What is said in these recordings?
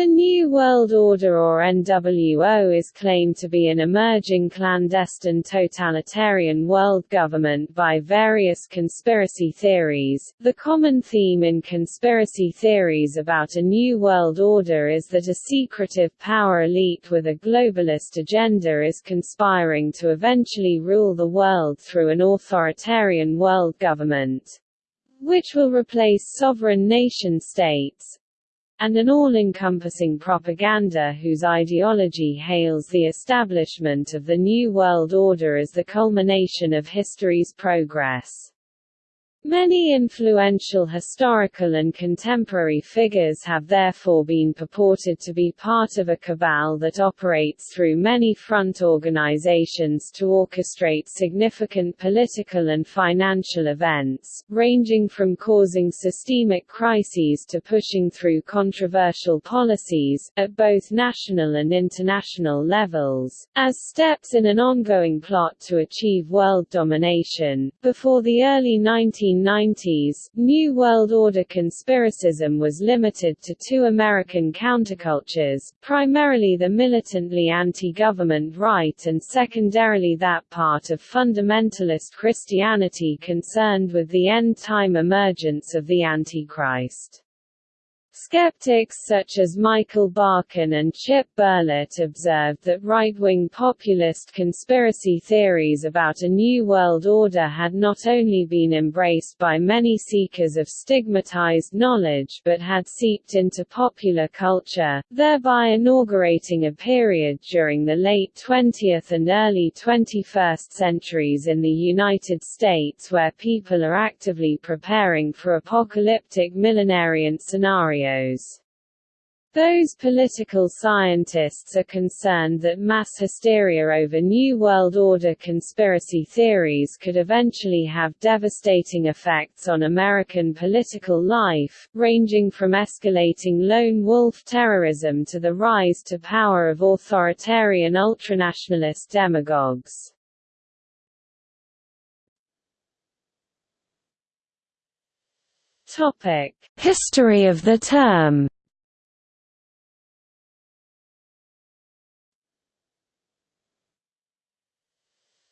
The New World Order or NWO is claimed to be an emerging clandestine totalitarian world government by various conspiracy theories. The common theme in conspiracy theories about a New World Order is that a secretive power elite with a globalist agenda is conspiring to eventually rule the world through an authoritarian world government which will replace sovereign nation-states, and an all-encompassing propaganda whose ideology hails the establishment of the New World Order as the culmination of history's progress. Many influential historical and contemporary figures have therefore been purported to be part of a cabal that operates through many front organizations to orchestrate significant political and financial events, ranging from causing systemic crises to pushing through controversial policies, at both national and international levels, as steps in an ongoing plot to achieve world domination. Before the early 19 1990s, New World Order conspiracism was limited to two American countercultures, primarily the militantly anti-government right and secondarily that part of fundamentalist Christianity concerned with the end-time emergence of the Antichrist. Skeptics such as Michael Barkun and Chip Berlet observed that right-wing populist conspiracy theories about a new world order had not only been embraced by many seekers of stigmatized knowledge but had seeped into popular culture, thereby inaugurating a period during the late 20th and early 21st centuries in the United States where people are actively preparing for apocalyptic millenarian scenarios Those political scientists are concerned that mass hysteria over New World Order conspiracy theories could eventually have devastating effects on American political life, ranging from escalating lone wolf terrorism to the rise to power of authoritarian ultranationalist demagogues. Topic: History of the term.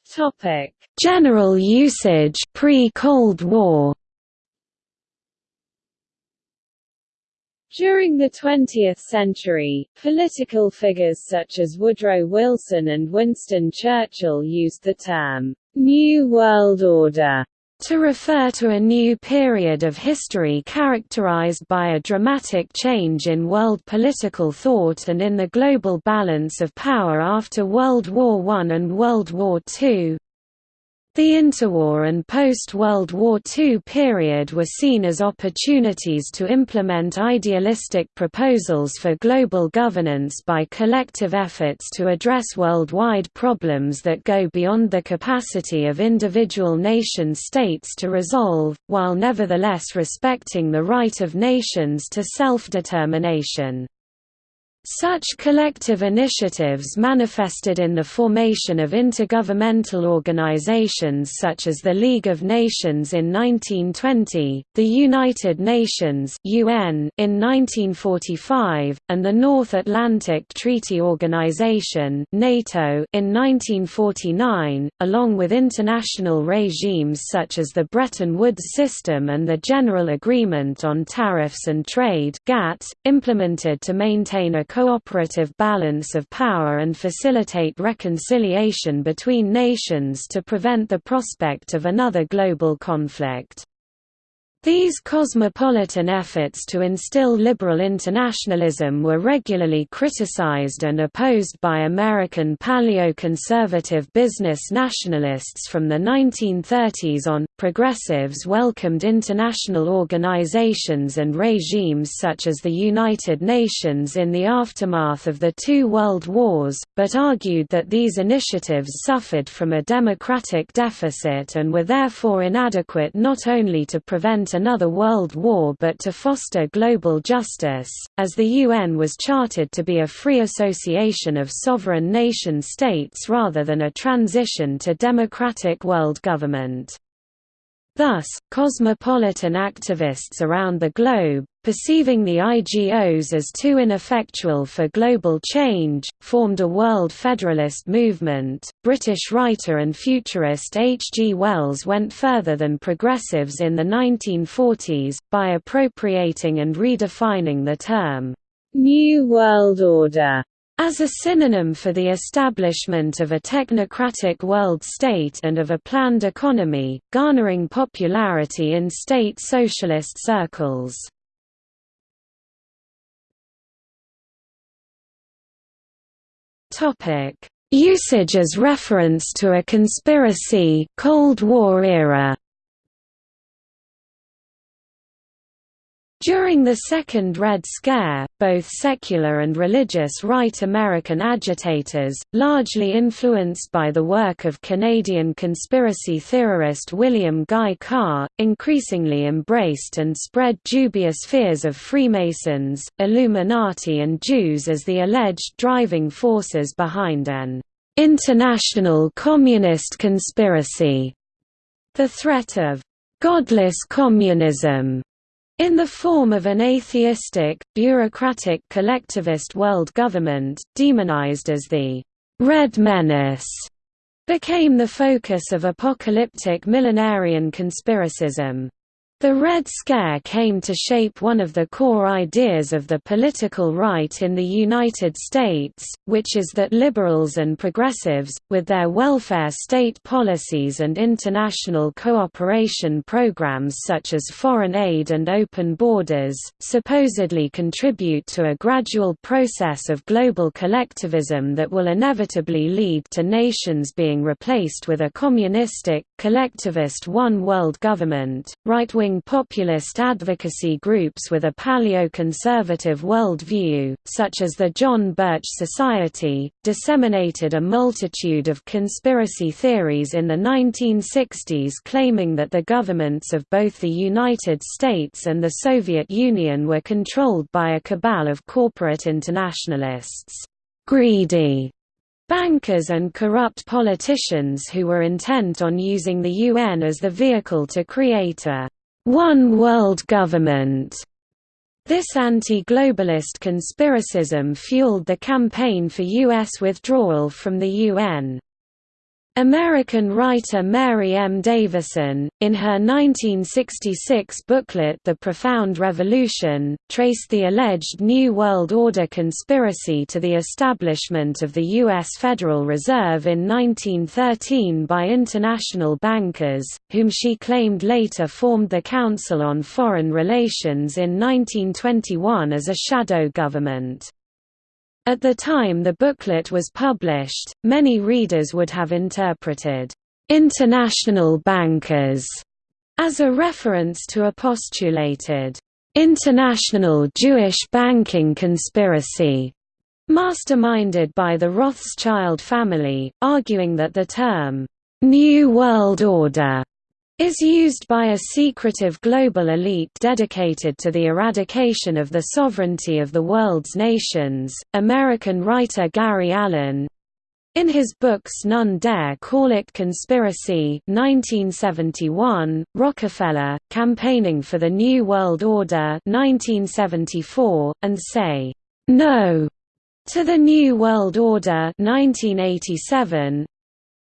Topic: General usage pre-Cold War. During the 20th century, political figures such as Woodrow Wilson and Winston Churchill used the term, "'New World Order' to refer to a new period of history characterized by a dramatic change in world political thought and in the global balance of power after World War I and World War II. The interwar and post-World War II period were seen as opportunities to implement idealistic proposals for global governance by collective efforts to address worldwide problems that go beyond the capacity of individual nation-states to resolve, while nevertheless respecting the right of nations to self-determination. Such collective initiatives manifested in the formation of intergovernmental organizations such as the League of Nations in 1920, the United Nations (UN) in 1945, and the North Atlantic Treaty Organization (NATO) in 1949, along with international regimes such as the Bretton Woods system and the General Agreement on Tariffs and Trade (GATT), implemented to maintain a cooperative balance of power and facilitate reconciliation between nations to prevent the prospect of another global conflict. These cosmopolitan efforts to instill liberal internationalism were regularly criticized and opposed by American paleo-conservative business nationalists from the 1930s on. Progressives welcomed international organizations and regimes such as the United Nations in the aftermath of the two world wars, but argued that these initiatives suffered from a democratic deficit and were therefore inadequate not only to prevent another world war but to foster global justice, as the UN was chartered to be a free association of sovereign nation-states rather than a transition to democratic world government. Thus, cosmopolitan activists around the globe, perceiving the IGOs as too ineffectual for global change, formed a world federalist movement. British writer and futurist H. G. Wells went further than progressives in the 1940s, by appropriating and redefining the term, New World Order as a synonym for the establishment of a technocratic world state and of a planned economy, garnering popularity in state socialist circles. Usage as reference to a conspiracy Cold War era During the Second Red Scare, both secular and religious right American agitators, largely influenced by the work of Canadian conspiracy theorist William Guy Carr, increasingly embraced and spread dubious fears of Freemasons, Illuminati and Jews as the alleged driving forces behind an international communist conspiracy. The threat of godless communism in the form of an atheistic, bureaucratic collectivist world government, demonized as the «Red Menace», became the focus of apocalyptic millenarian conspiracism. The Red Scare came to shape one of the core ideas of the political right in the United States, which is that liberals and progressives, with their welfare state policies and international cooperation programs such as foreign aid and open borders, supposedly contribute to a gradual process of global collectivism that will inevitably lead to nations being replaced with a communistic, collectivist one-world government. Right-wing populist advocacy groups with a paleoconservative worldview, such as the John Birch Society, disseminated a multitude of conspiracy theories in the 1960s claiming that the governments of both the United States and the Soviet Union were controlled by a cabal of corporate internationalists. Greedy bankers and corrupt politicians who were intent on using the UN as the vehicle to create a one world government. This anti-globalist conspiracism fueled the campaign for U.S. withdrawal from the UN. American writer Mary M. Davison, in her 1966 booklet The Profound Revolution, traced the alleged New World Order conspiracy to the establishment of the U.S. Federal Reserve in 1913 by international bankers, whom she claimed later formed the Council on Foreign Relations in 1921 as a shadow government. At the time the booklet was published, many readers would have interpreted, "'international bankers' as a reference to a postulated, "'international Jewish banking conspiracy' masterminded by the Rothschild family, arguing that the term, "'New World Order' is used by a secretive global elite dedicated to the eradication of the sovereignty of the world's nations. American writer Gary Allen in his books None Dare Call It Conspiracy 1971, Rockefeller, Campaigning for the New World Order 1974, and Say, No to the New World Order 1987,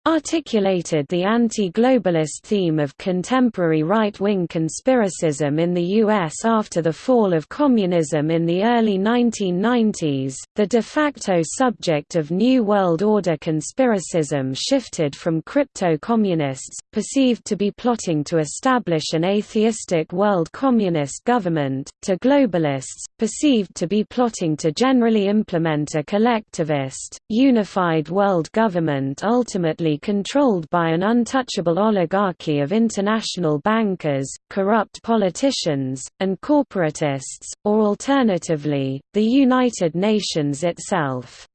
articulated the anti-globalist theme of contemporary right-wing conspiracism in the U.S. after the fall of communism in the early 1990s. The de facto subject of New World Order conspiracism shifted from crypto-communists, perceived to be plotting to establish an atheistic world communist government, to globalists, perceived to be plotting to generally implement a collectivist, unified world government ultimately controlled by an untouchable oligarchy of international bankers, corrupt politicians, and corporatists, or alternatively, the United Nations itself.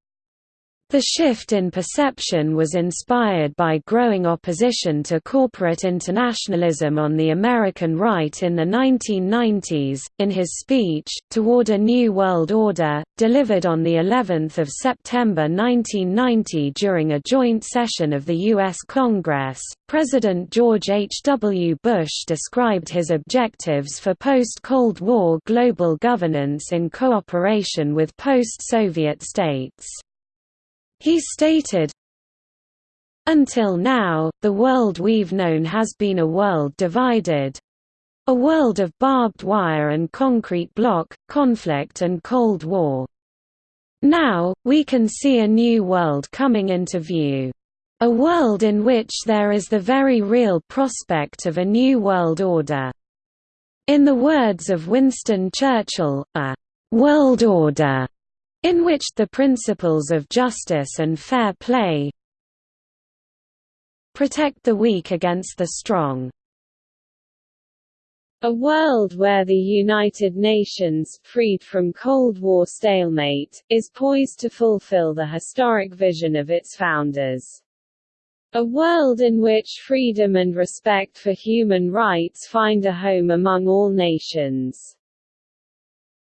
The shift in perception was inspired by growing opposition to corporate internationalism on the American right in the 1990s. In his speech, Toward a New World Order, delivered on the 11th of September 1990 during a joint session of the U.S. Congress, President George H. W. Bush described his objectives for post-Cold War global governance in cooperation with post-Soviet states. He stated, Until now, the world we've known has been a world divided. A world of barbed wire and concrete block, conflict and Cold War. Now, we can see a new world coming into view. A world in which there is the very real prospect of a new world order. In the words of Winston Churchill, a «world order» in which the principles of justice and fair play protect the weak against the strong. A world where the United Nations, freed from Cold War stalemate, is poised to fulfill the historic vision of its founders. A world in which freedom and respect for human rights find a home among all nations.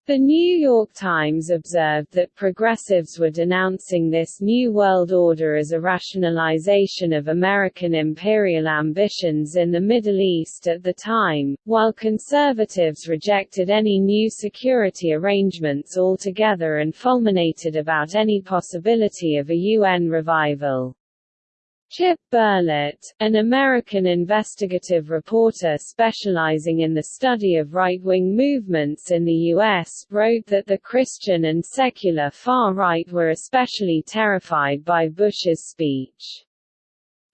The New York Times observed that progressives were denouncing this New World Order as a rationalization of American imperial ambitions in the Middle East at the time, while conservatives rejected any new security arrangements altogether and fulminated about any possibility of a UN revival. Chip Berlet, an American investigative reporter specializing in the study of right-wing movements in the U.S., wrote that the Christian and secular far-right were especially terrified by Bush's speech.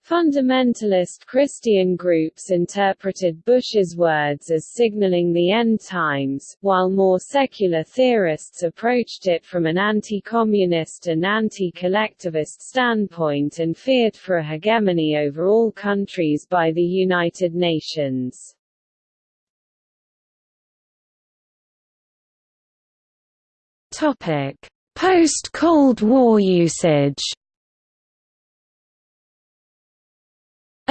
Fundamentalist Christian groups interpreted Bush's words as signaling the end times, while more secular theorists approached it from an anti-communist and anti-collectivist standpoint and feared for a hegemony over all countries by the United Nations. Post-Cold War usage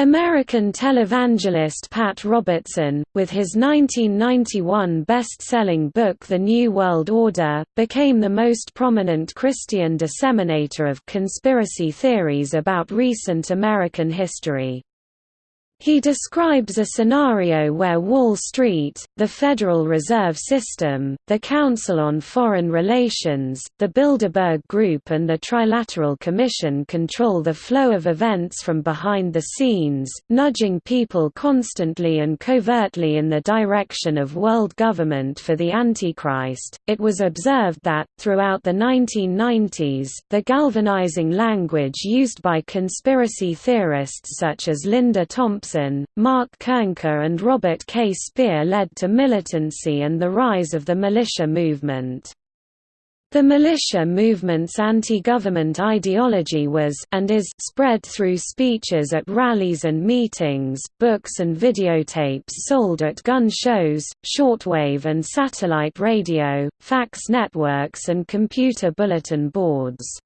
American televangelist Pat Robertson, with his 1991 best-selling book The New World Order, became the most prominent Christian disseminator of conspiracy theories about recent American history. He describes a scenario where Wall Street, the Federal Reserve System, the Council on Foreign Relations, the Bilderberg Group and the Trilateral Commission control the flow of events from behind the scenes, nudging people constantly and covertly in the direction of world government for the Antichrist. It was observed that, throughout the 1990s, the galvanizing language used by conspiracy theorists such as Linda Thompson Mark Koernke and Robert K. Spear led to militancy and the rise of the militia movement. The militia movement's anti-government ideology was and is spread through speeches at rallies and meetings, books and videotapes sold at gun shows, shortwave and satellite radio, fax networks and computer bulletin boards.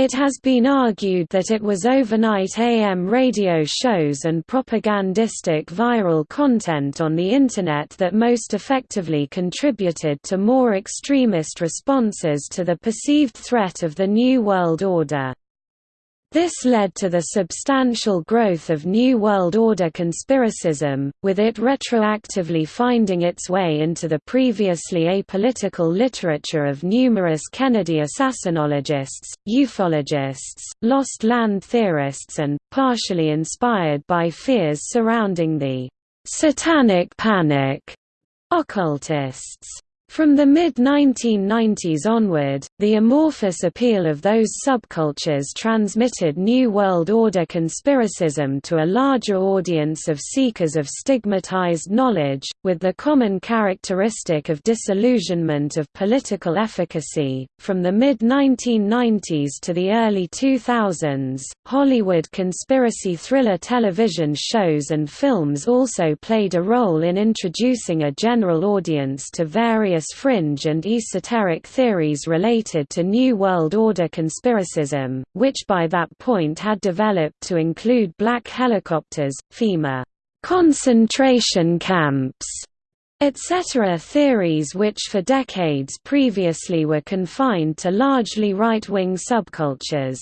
It has been argued that it was overnight AM radio shows and propagandistic viral content on the Internet that most effectively contributed to more extremist responses to the perceived threat of the New World Order. This led to the substantial growth of New World Order conspiracism, with it retroactively finding its way into the previously apolitical literature of numerous Kennedy assassinologists, ufologists, lost land theorists and, partially inspired by fears surrounding the «satanic panic» occultists. From the mid-1990s onward, the amorphous appeal of those subcultures transmitted New World Order conspiracism to a larger audience of seekers of stigmatized knowledge, with the common characteristic of disillusionment of political efficacy. From the mid-1990s to the early 2000s, Hollywood conspiracy thriller television shows and films also played a role in introducing a general audience to various fringe and esoteric theories related to New World Order conspiracism, which by that point had developed to include black helicopters, FEMA concentration camps, etc. theories which for decades previously were confined to largely right-wing subcultures.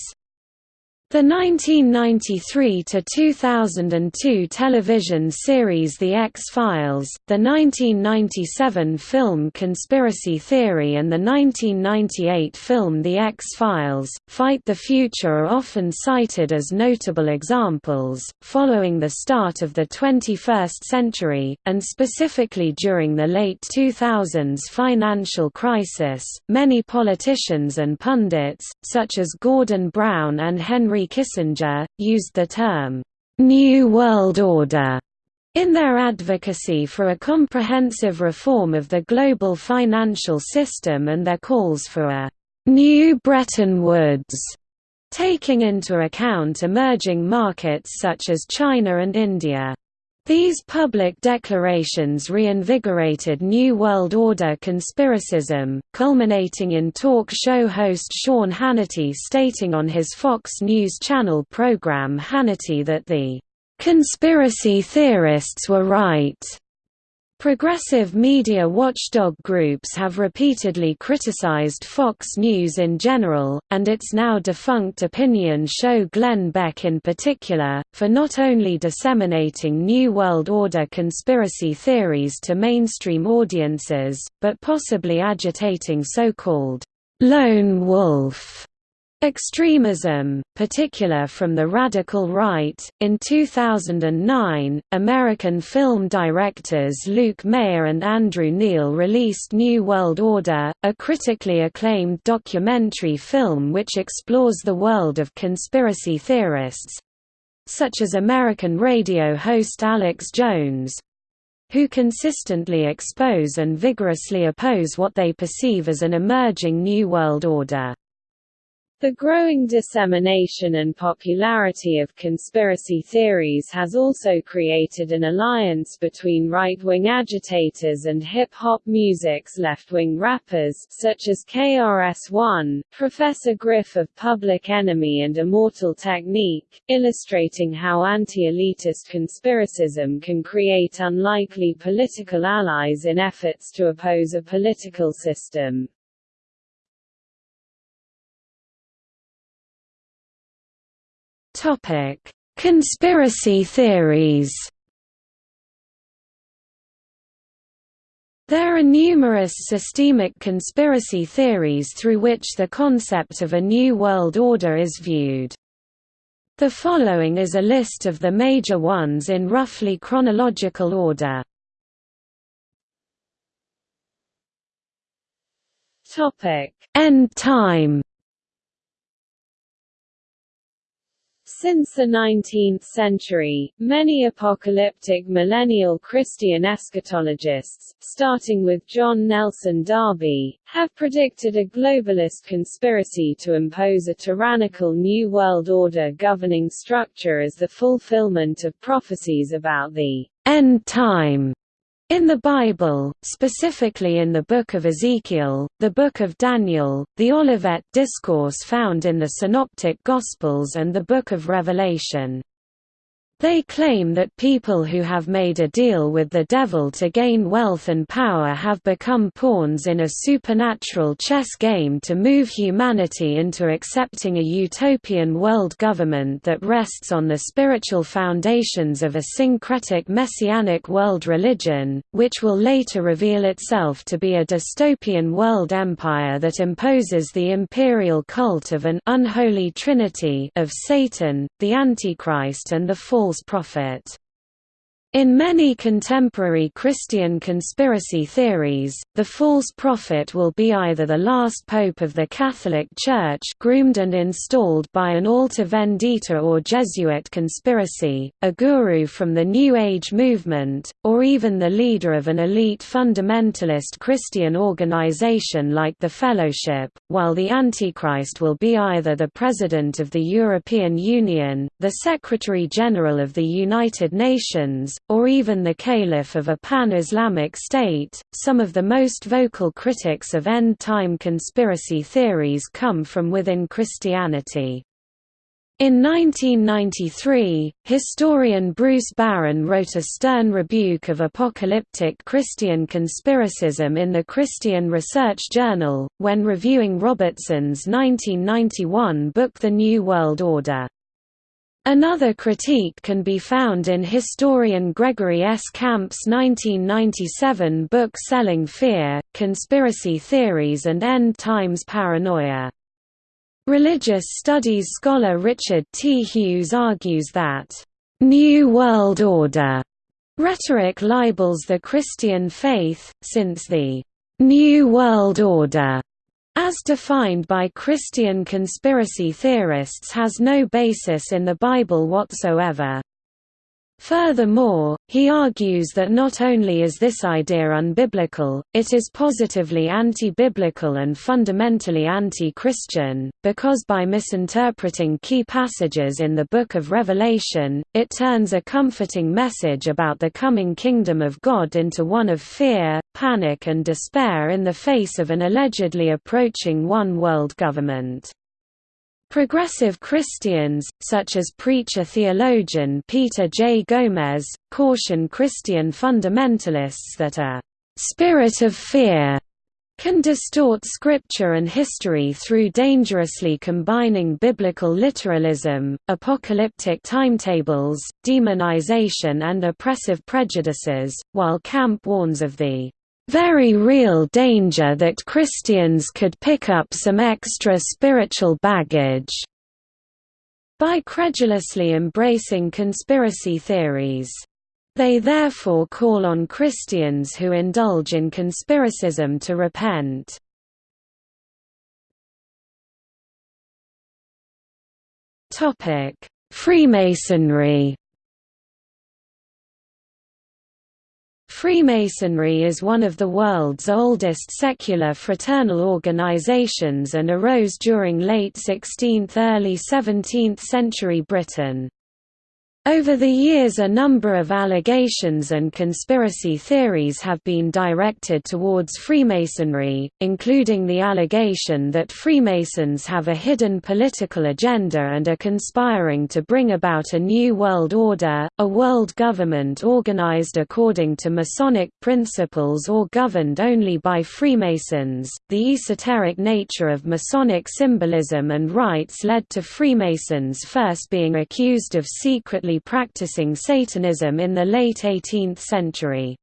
The 1993–2002 television series The X-Files, the 1997 film Conspiracy Theory and the 1998 film The X-Files, Fight the Future are often cited as notable examples. Following the start of the 21st century, and specifically during the late 2000s financial crisis, many politicians and pundits, such as Gordon Brown and Henry Henry Kissinger, used the term, "'New World Order' in their advocacy for a comprehensive reform of the global financial system and their calls for a "'New Bretton Woods' taking into account emerging markets such as China and India. These public declarations reinvigorated New World Order conspiracism, culminating in talk show host Sean Hannity stating on his Fox News Channel program Hannity that the "...conspiracy theorists were right." Progressive media watchdog groups have repeatedly criticized Fox News in general, and its now defunct opinion show Glenn Beck in particular, for not only disseminating New World Order conspiracy theories to mainstream audiences, but possibly agitating so-called lone wolf Extremism, particular from the radical right. In 2009, American film directors Luke Meyer and Andrew Neel released New World Order, a critically acclaimed documentary film which explores the world of conspiracy theorists such as American radio host Alex Jones who consistently expose and vigorously oppose what they perceive as an emerging New World Order. The growing dissemination and popularity of conspiracy theories has also created an alliance between right-wing agitators and hip-hop music's left-wing rappers, such as KRS-One, Professor Griff of Public Enemy and Immortal Technique, illustrating how anti-elitist conspiracism can create unlikely political allies in efforts to oppose a political system. Topic: Conspiracy theories. There are numerous systemic conspiracy theories through which the concept of a new world order is viewed. The following is a list of the major ones in roughly chronological order. Topic: End time Since the 19th century, many apocalyptic millennial Christian eschatologists, starting with John Nelson Darby, have predicted a globalist conspiracy to impose a tyrannical New World Order governing structure as the fulfillment of prophecies about the end time in the Bible, specifically in the Book of Ezekiel, the Book of Daniel, the Olivet Discourse found in the Synoptic Gospels and the Book of Revelation. They claim that people who have made a deal with the devil to gain wealth and power have become pawns in a supernatural chess game to move humanity into accepting a utopian world government that rests on the spiritual foundations of a syncretic messianic world religion, which will later reveal itself to be a dystopian world empire that imposes the imperial cult of an unholy trinity of Satan, the Antichrist and the false false prophet. In many contemporary Christian conspiracy theories, the false prophet will be either the last pope of the Catholic Church groomed and installed by an Alta Vendita or Jesuit conspiracy, a guru from the New Age movement, or even the leader of an elite fundamentalist Christian organization like the Fellowship, while the Antichrist will be either the President of the European Union, the Secretary-General of the United Nations, or even the caliph of a pan-Islamic state. Some of the most vocal critics of end-time conspiracy theories come from within Christianity. In 1993, historian Bruce Barron wrote a stern rebuke of apocalyptic Christian conspiracism in the Christian Research Journal, when reviewing Robertson's 1991 book The New World Order. Another critique can be found in historian Gregory S. Camp's 1997 book Selling Fear, Conspiracy Theories and End Times Paranoia. Religious studies scholar Richard T. Hughes argues that, "...New World Order," rhetoric libels the Christian faith, since the "...New World Order," as defined by Christian conspiracy theorists has no basis in the Bible whatsoever. Furthermore, he argues that not only is this idea unbiblical, it is positively anti-biblical and fundamentally anti-Christian, because by misinterpreting key passages in the Book of Revelation, it turns a comforting message about the coming kingdom of God into one of fear, panic and despair in the face of an allegedly approaching one-world government. Progressive Christians, such as preacher-theologian Peter J. Gomes, caution Christian fundamentalists that a «spirit of fear» can distort scripture and history through dangerously combining biblical literalism, apocalyptic timetables, demonization and oppressive prejudices, while Camp warns of the very real danger that Christians could pick up some extra spiritual baggage by credulously embracing conspiracy theories. They therefore call on Christians who indulge in conspiracism to repent. Freemasonry Freemasonry is one of the world's oldest secular fraternal organizations and arose during late 16th–early 17th century Britain. Over the years a number of allegations and conspiracy theories have been directed towards Freemasonry, including the allegation that Freemasons have a hidden political agenda and are conspiring to bring about a new world order, a world government organized according to Masonic principles or governed only by Freemasons. The esoteric nature of Masonic symbolism and rites led to Freemasons first being accused of secretly practicing Satanism in the late 18th century.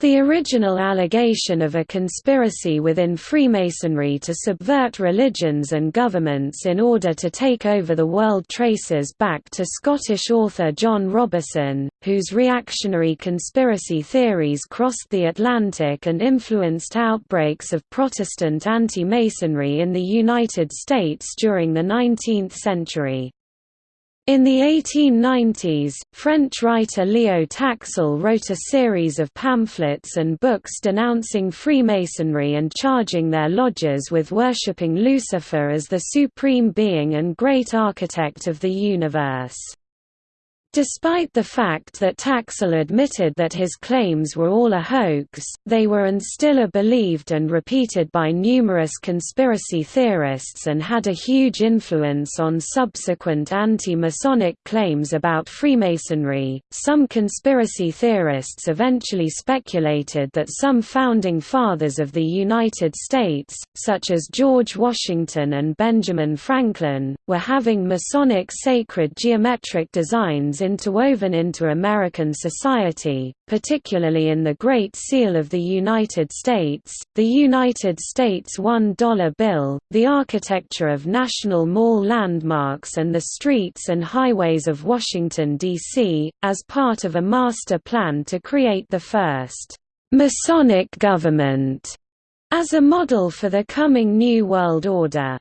The original allegation of a conspiracy within Freemasonry to subvert religions and governments in order to take over the world traces back to Scottish author John Robison, whose reactionary conspiracy theories crossed the Atlantic and influenced outbreaks of Protestant anti-Masonry in the United States during the 19th century. In the 1890s, French writer Leo Taxil wrote a series of pamphlets and books denouncing Freemasonry and charging their lodges with worshipping Lucifer as the supreme being and great architect of the universe. Despite the fact that Taxil admitted that his claims were all a hoax, they were and still are believed and repeated by numerous conspiracy theorists and had a huge influence on subsequent anti-Masonic claims about Freemasonry. Some conspiracy theorists eventually speculated that some founding fathers of the United States, such as George Washington and Benjamin Franklin, were having Masonic sacred geometric designs interwoven into American society, particularly in the Great Seal of the United States, the United States $1 bill, the architecture of National Mall landmarks and the streets and highways of Washington, D.C., as part of a master plan to create the first Masonic government as a model for the coming New World Order.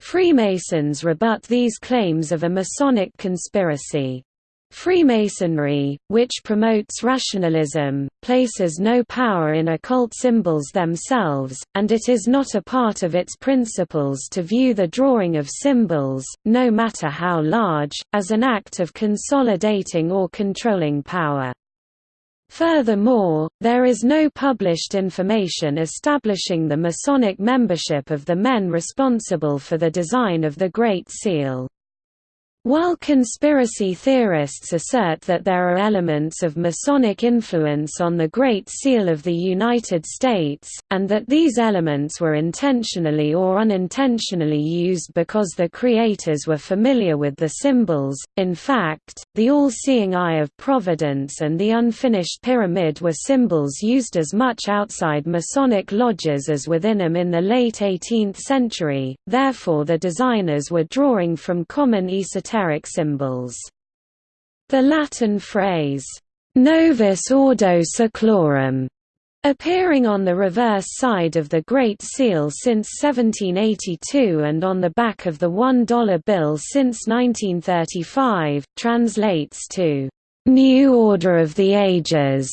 Freemasons rebut these claims of a Masonic conspiracy. Freemasonry, which promotes rationalism, places no power in occult symbols themselves, and it is not a part of its principles to view the drawing of symbols, no matter how large, as an act of consolidating or controlling power. Furthermore, there is no published information establishing the Masonic membership of the men responsible for the design of the Great Seal. While conspiracy theorists assert that there are elements of Masonic influence on the Great Seal of the United States, and that these elements were intentionally or unintentionally used because the creators were familiar with the symbols, in fact, the all-seeing eye of Providence and the unfinished pyramid were symbols used as much outside Masonic lodges as within them in the late 18th century, therefore the designers were drawing from common esoteric esoteric symbols. The Latin phrase, Novus Ordo Seclorum, appearing on the reverse side of the Great Seal since 1782 and on the back of the $1 bill since 1935, translates to, New Order of the Ages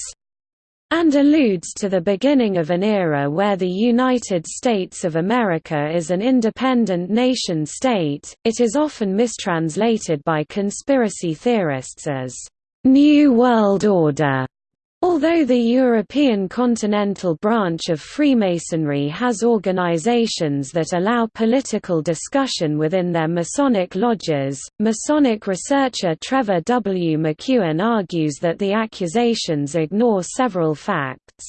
and alludes to the beginning of an era where the United States of America is an independent nation-state. It is often mistranslated by conspiracy theorists as New World Order Although the European continental branch of Freemasonry has organizations that allow political discussion within their Masonic lodges, Masonic researcher Trevor W. McKeown argues that the accusations ignore several facts.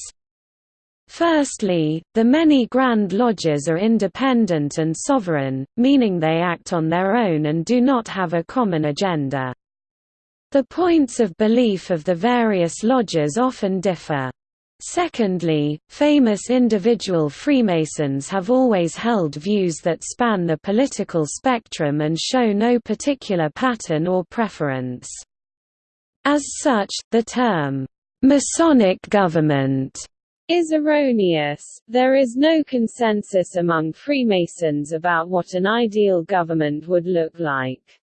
Firstly, the many Grand Lodges are independent and sovereign, meaning they act on their own and do not have a common agenda. The points of belief of the various lodges often differ. Secondly, famous individual Freemasons have always held views that span the political spectrum and show no particular pattern or preference. As such, the term, "'Masonic government' is erroneous. There is no consensus among Freemasons about what an ideal government would look like.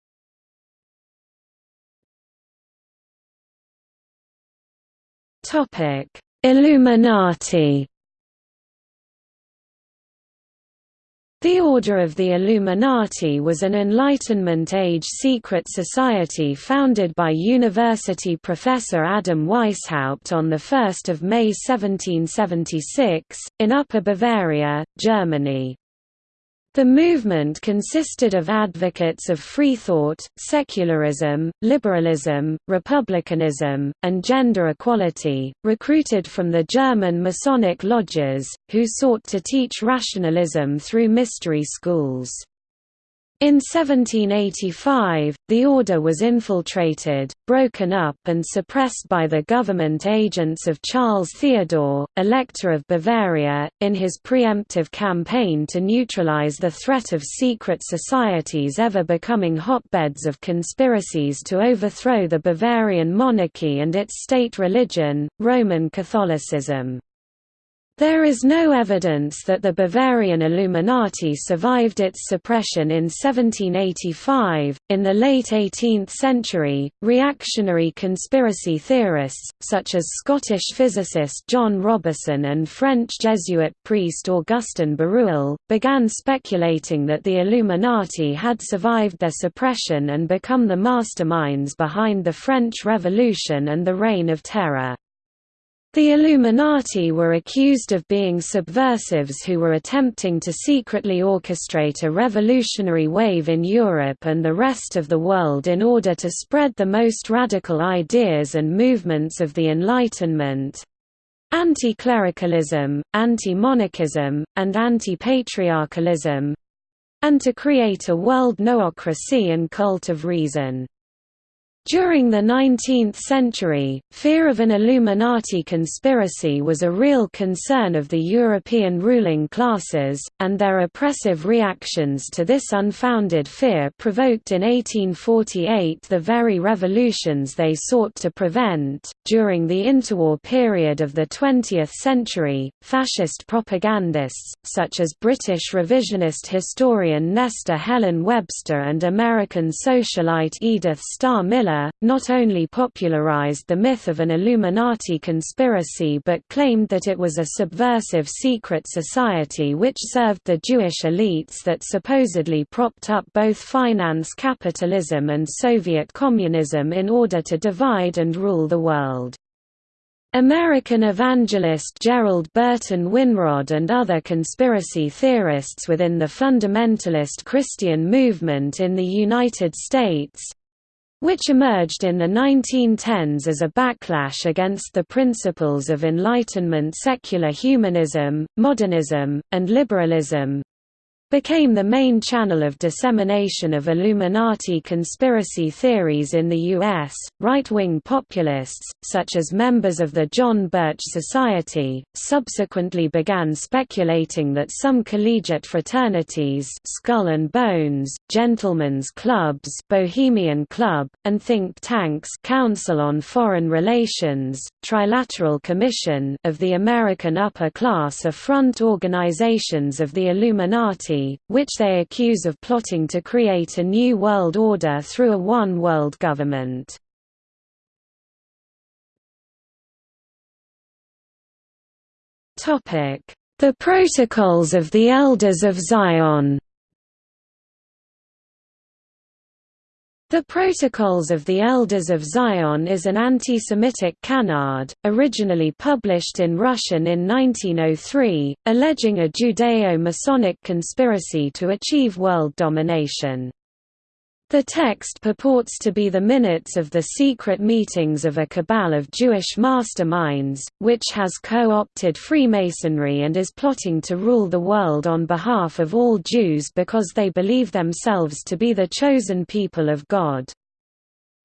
Topic: Illuminati. The Order of the Illuminati was an Enlightenment-age secret society founded by university professor Adam Weishaupt on 1 May 1776, in Upper Bavaria, Germany. The movement consisted of advocates of free thought, secularism, liberalism, republicanism, and gender equality, recruited from the German Masonic lodges, who sought to teach rationalism through mystery schools. In 1785, the order was infiltrated, broken up and suppressed by the government agents of Charles Theodore, Elector of Bavaria, in his preemptive campaign to neutralize the threat of secret societies ever becoming hotbeds of conspiracies to overthrow the Bavarian monarchy and its state religion, Roman Catholicism. There is no evidence that the Bavarian Illuminati survived its suppression in 1785. In the late 18th century, reactionary conspiracy theorists, such as Scottish physicist John Robison and French Jesuit priest Augustin Barruel, began speculating that the Illuminati had survived their suppression and become the masterminds behind the French Revolution and the Reign of Terror. The Illuminati were accused of being subversives who were attempting to secretly orchestrate a revolutionary wave in Europe and the rest of the world in order to spread the most radical ideas and movements of the Enlightenment anti-clericalism, anti-monarchism, and anti-patriarchalism and to create a world noocracy and cult of reason. During the 19th century, fear of an Illuminati conspiracy was a real concern of the European ruling classes, and their oppressive reactions to this unfounded fear provoked in 1848 the very revolutions they sought to prevent. During the interwar period of the 20th century, fascist propagandists, such as British revisionist historian Nesta Helen Webster and American socialite Edith Starr Miller, Hitler, not only popularized the myth of an Illuminati conspiracy but claimed that it was a subversive secret society which served the Jewish elites that supposedly propped up both finance capitalism and Soviet communism in order to divide and rule the world. American evangelist Gerald Burton Winrod and other conspiracy theorists within the fundamentalist Christian movement in the United States which emerged in the 1910s as a backlash against the principles of Enlightenment secular humanism, modernism, and liberalism, became the main channel of dissemination of Illuminati conspiracy theories in the U.S. Right-wing populists, such as members of the John Birch Society, subsequently began speculating that some collegiate fraternities Skull and Bones, Gentlemen's Clubs Bohemian Club, and think tanks Council on Foreign Relations, Trilateral Commission of the American upper class are front organizations of the Illuminati which they accuse of plotting to create a new world order through a one-world government. The Protocols of the Elders of Zion The Protocols of the Elders of Zion is an anti-Semitic canard, originally published in Russian in 1903, alleging a Judeo-Masonic conspiracy to achieve world domination. The text purports to be the minutes of the secret meetings of a cabal of Jewish masterminds, which has co-opted Freemasonry and is plotting to rule the world on behalf of all Jews because they believe themselves to be the chosen people of God.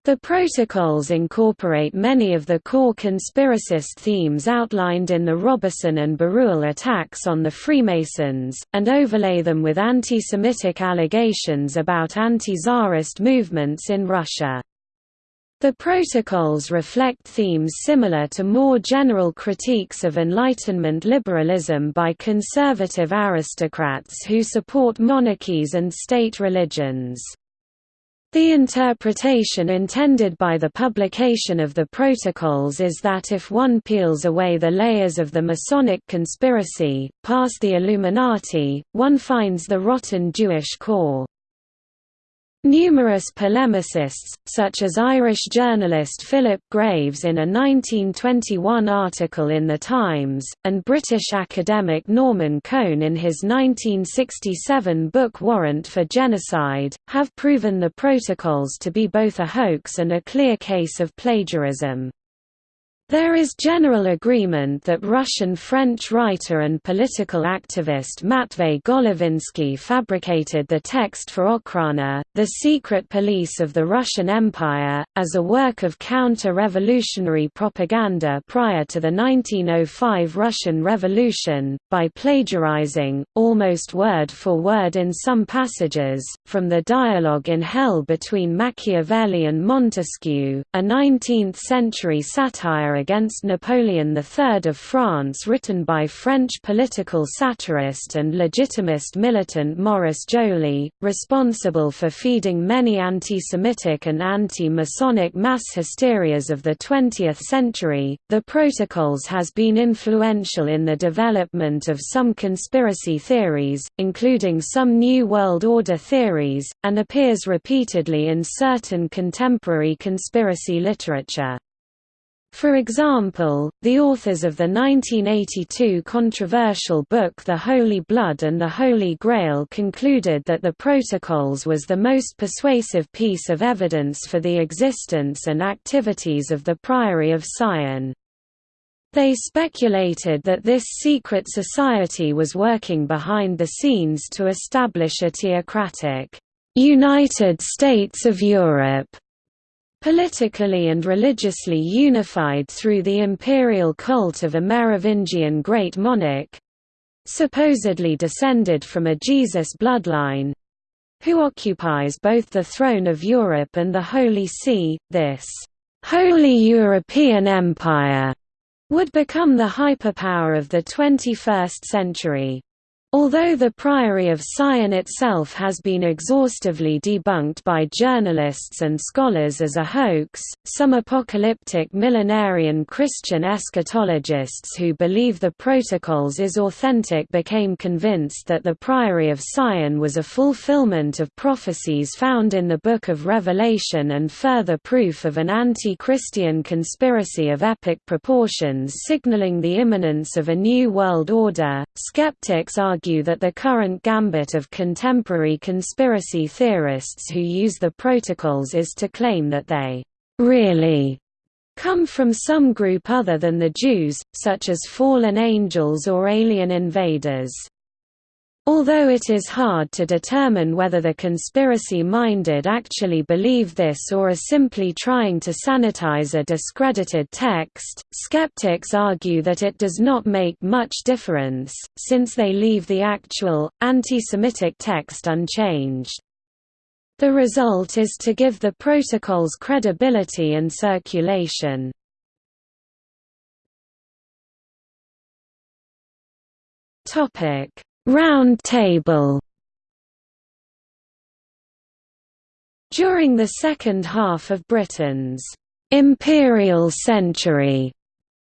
The protocols incorporate many of the core conspiracist themes outlined in the Robison and Barruel attacks on the Freemasons, and overlay them with anti-Semitic allegations about anti-Tsarist movements in Russia. The protocols reflect themes similar to more general critiques of Enlightenment liberalism by conservative aristocrats who support monarchies and state religions. The interpretation intended by the publication of the Protocols is that if one peels away the layers of the Masonic conspiracy, past the Illuminati, one finds the rotten Jewish core. Numerous polemicists, such as Irish journalist Philip Graves in a 1921 article in The Times, and British academic Norman Cohn in his 1967 book Warrant for Genocide, have proven the protocols to be both a hoax and a clear case of plagiarism. There is general agreement that Russian-French writer and political activist Matvey Golovinsky fabricated the text for Okhrana, the secret police of the Russian Empire, as a work of counter-revolutionary propaganda prior to the 1905 Russian Revolution, by plagiarizing, almost word for word in some passages, from the dialogue in Hell between Machiavelli and Montesquieu, a 19th-century satire against Napoleon III of France written by French political satirist and legitimist militant Maurice Joly, responsible for feeding many anti-Semitic and anti-Masonic mass hysterias of the 20th century. The Protocols has been influential in the development of some conspiracy theories, including some New World Order theories, and appears repeatedly in certain contemporary conspiracy literature. For example, the authors of the 1982 controversial book The Holy Blood and the Holy Grail concluded that the Protocols was the most persuasive piece of evidence for the existence and activities of the Priory of Sion. They speculated that this secret society was working behind the scenes to establish a theocratic, United States of Europe politically and religiously unified through the imperial cult of a Merovingian great monarch—supposedly descended from a Jesus bloodline—who occupies both the throne of Europe and the Holy See, this «Holy European Empire» would become the hyperpower of the 21st century. Although the Priory of Sion itself has been exhaustively debunked by journalists and scholars as a hoax, some apocalyptic millenarian Christian eschatologists who believe the Protocols is authentic became convinced that the Priory of Sion was a fulfillment of prophecies found in the Book of Revelation and further proof of an anti-Christian conspiracy of epic proportions signaling the imminence of a new world order. Skeptics are argue that the current gambit of contemporary conspiracy theorists who use the protocols is to claim that they really come from some group other than the Jews, such as fallen angels or alien invaders. Although it is hard to determine whether the conspiracy-minded actually believe this or are simply trying to sanitize a discredited text, skeptics argue that it does not make much difference, since they leave the actual, anti-Semitic text unchanged. The result is to give the protocols credibility and circulation. Topic Round Table. During the second half of Britain's «imperial century»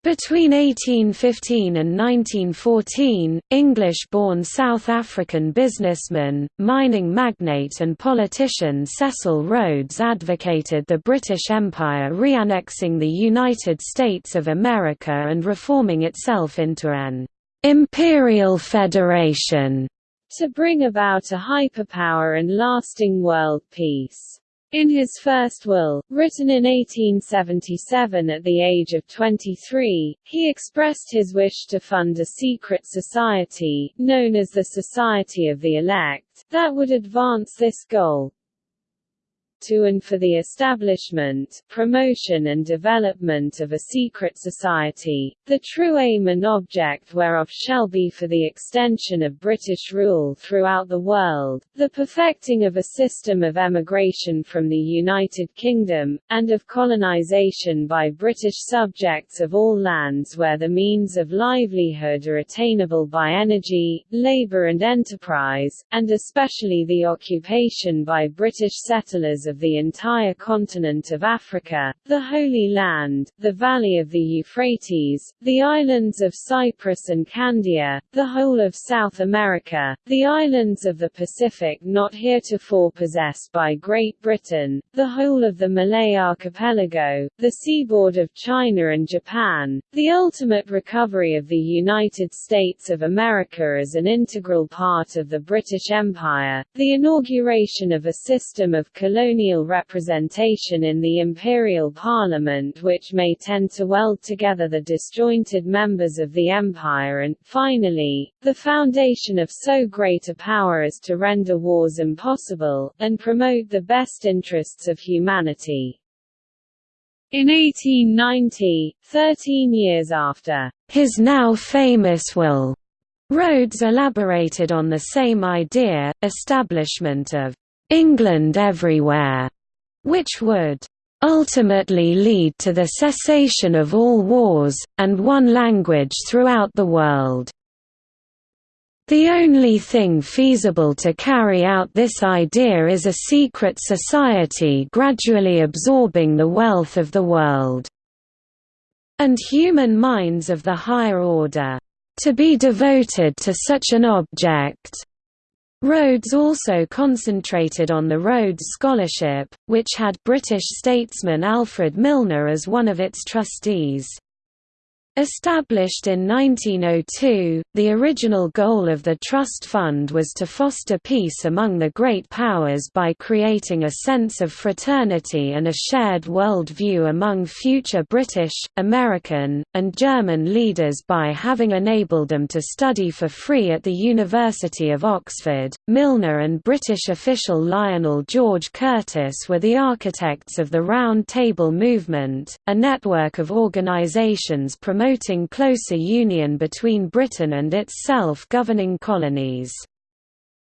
Between 1815 and 1914, English-born South African businessman, mining magnate and politician Cecil Rhodes advocated the British Empire reannexing the United States of America and reforming itself into an imperial federation to bring about a hyperpower and lasting world peace. In his first will, written in 1877 at the age of 23, he expressed his wish to fund a secret society, known as the Society of the Elect, that would advance this goal to and for the establishment, promotion and development of a secret society, the true aim and object whereof shall be for the extension of British rule throughout the world, the perfecting of a system of emigration from the United Kingdom, and of colonization by British subjects of all lands where the means of livelihood are attainable by energy, labour and enterprise, and especially the occupation by British settlers of the entire continent of Africa, the Holy Land, the Valley of the Euphrates, the islands of Cyprus and Candia, the whole of South America, the islands of the Pacific not heretofore possessed by Great Britain, the whole of the Malay archipelago, the seaboard of China and Japan, the ultimate recovery of the United States of America as an integral part of the British Empire, the inauguration of a system of colonial colonial representation in the imperial parliament which may tend to weld together the disjointed members of the empire and, finally, the foundation of so great a power as to render wars impossible, and promote the best interests of humanity. In 1890, 13 years after his now famous will, Rhodes elaborated on the same idea, establishment of England everywhere, which would ultimately lead to the cessation of all wars, and one language throughout the world. The only thing feasible to carry out this idea is a secret society gradually absorbing the wealth of the world, and human minds of the higher order, to be devoted to such an object, Rhodes also concentrated on the Rhodes Scholarship, which had British statesman Alfred Milner as one of its trustees. Established in 1902, the original goal of the Trust Fund was to foster peace among the great powers by creating a sense of fraternity and a shared world view among future British, American, and German leaders by having enabled them to study for free at the University of Oxford. Milner and British official Lionel George Curtis were the architects of the Round Table Movement, a network of organisations promoting promoting closer union between Britain and its self-governing colonies.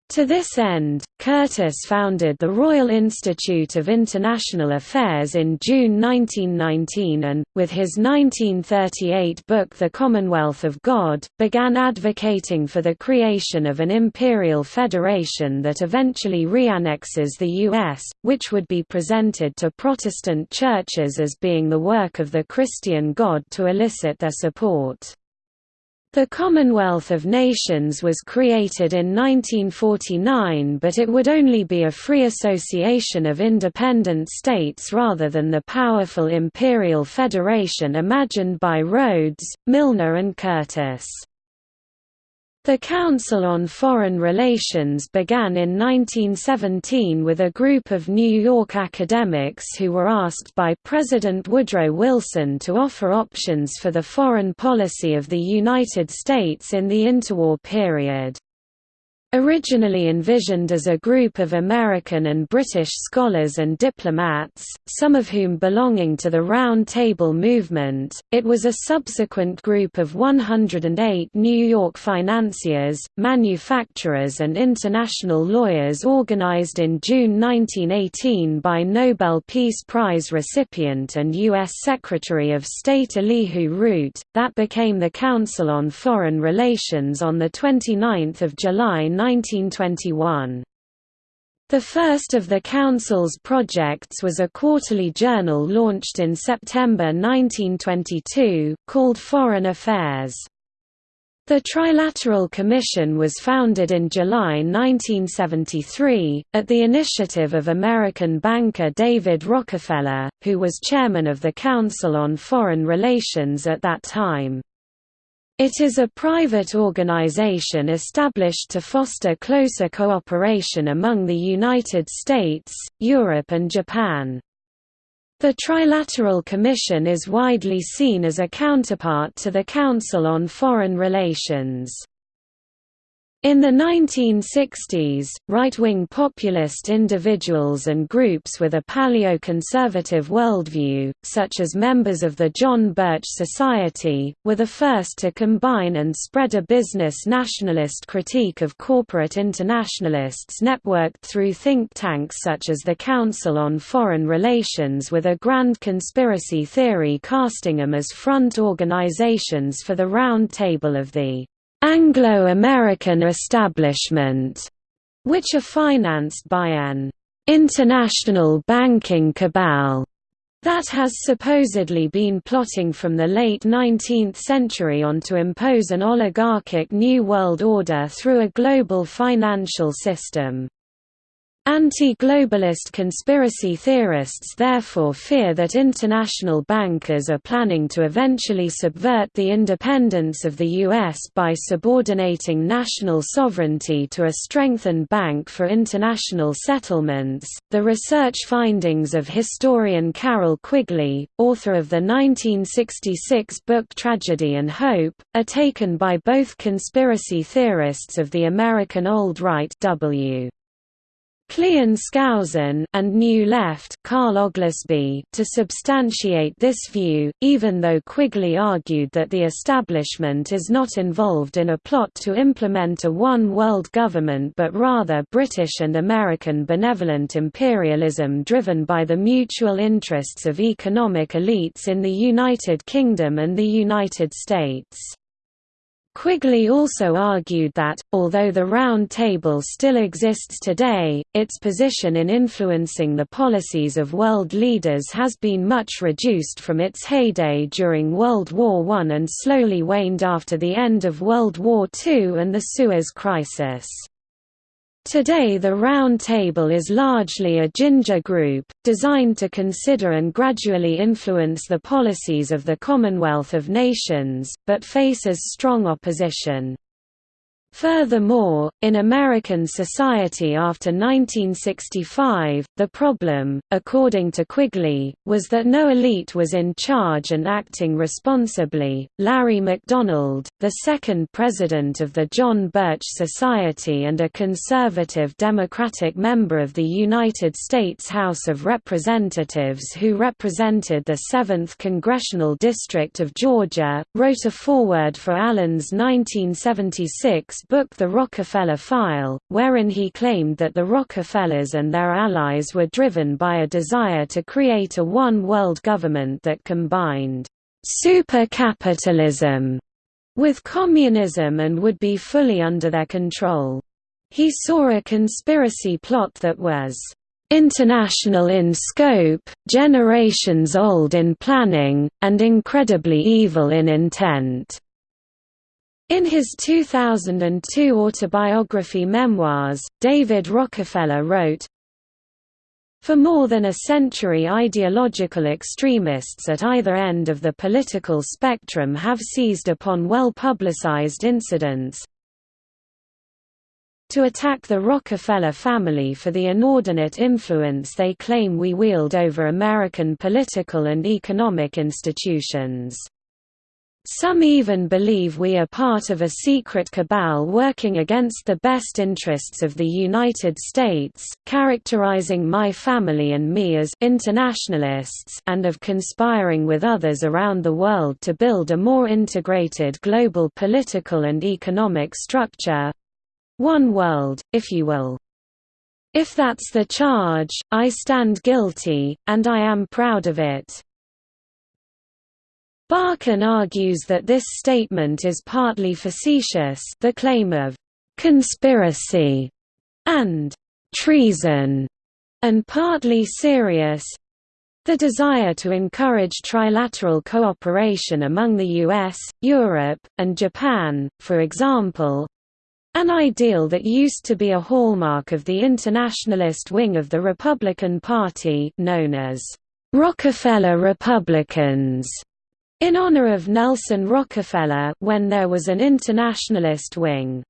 To this end, Curtis founded the Royal Institute of International Affairs in June 1919 and, with his 1938 book The Commonwealth of God, began advocating for the creation of an imperial federation that eventually reannexes the U.S., which would be presented to Protestant churches as being the work of the Christian God to elicit their support. The Commonwealth of Nations was created in 1949 but it would only be a free association of independent states rather than the powerful imperial federation imagined by Rhodes, Milner and Curtis. The Council on Foreign Relations began in 1917 with a group of New York academics who were asked by President Woodrow Wilson to offer options for the foreign policy of the United States in the interwar period. Originally envisioned as a group of American and British scholars and diplomats, some of whom belonging to the Round Table movement, it was a subsequent group of 108 New York financiers, manufacturers and international lawyers organized in June 1918 by Nobel Peace Prize recipient and U.S. Secretary of State Elihu Root, that became the Council on Foreign Relations on 29 July 1921. The first of the Council's projects was a quarterly journal launched in September 1922, called Foreign Affairs. The Trilateral Commission was founded in July 1973, at the initiative of American banker David Rockefeller, who was chairman of the Council on Foreign Relations at that time. It is a private organization established to foster closer cooperation among the United States, Europe and Japan. The Trilateral Commission is widely seen as a counterpart to the Council on Foreign Relations. In the 1960s, right-wing populist individuals and groups with a paleoconservative worldview, such as members of the John Birch Society, were the first to combine and spread a business nationalist critique of corporate internationalists networked through think tanks such as the Council on Foreign Relations with a grand conspiracy theory casting them as front organizations for the Round Table of the Anglo-American establishment, which are financed by an international banking cabal that has supposedly been plotting from the late 19th century on to impose an oligarchic New World Order through a global financial system. Anti-globalist conspiracy theorists therefore fear that international bankers are planning to eventually subvert the independence of the U.S. by subordinating national sovereignty to a strengthened Bank for International Settlements. The research findings of historian Carroll Quigley, author of the 1966 book Tragedy and Hope, are taken by both conspiracy theorists of the American Old Right W. Cleon Skousen and New Left Carl Oglesby to substantiate this view, even though Quigley argued that the establishment is not involved in a plot to implement a one-world government but rather British and American benevolent imperialism driven by the mutual interests of economic elites in the United Kingdom and the United States. Quigley also argued that, although the Round Table still exists today, its position in influencing the policies of world leaders has been much reduced from its heyday during World War I and slowly waned after the end of World War II and the Suez Crisis. Today the Round Table is largely a ginger group, designed to consider and gradually influence the policies of the Commonwealth of Nations, but faces strong opposition. Furthermore, in American society after 1965, the problem, according to Quigley, was that no elite was in charge and acting responsibly. Larry McDonald, the second president of the John Birch Society and a conservative Democratic member of the United States House of Representatives who represented the 7th Congressional District of Georgia, wrote a foreword for Allen's 1976 book The Rockefeller File, wherein he claimed that the Rockefellers and their allies were driven by a desire to create a one-world government that combined super-capitalism with communism and would be fully under their control. He saw a conspiracy plot that was international in scope, generations old in planning, and incredibly evil in intent." In his 2002 autobiography Memoirs, David Rockefeller wrote, for more than a century ideological extremists at either end of the political spectrum have seized upon well-publicized incidents, to attack the Rockefeller family for the inordinate influence they claim we wield over American political and economic institutions. Some even believe we are part of a secret cabal working against the best interests of the United States, characterizing my family and me as internationalists and of conspiring with others around the world to build a more integrated global political and economic structure, one world, if you will. If that's the charge, I stand guilty, and I am proud of it. Barkun argues that this statement is partly facetious the claim of «conspiracy» and «treason» and partly serious, the desire to encourage trilateral cooperation among the US, Europe, and Japan, for example, an ideal that used to be a hallmark of the internationalist wing of the Republican Party known as Rockefeller Republicans, in honor of Nelson Rockefeller when there was an internationalist wing.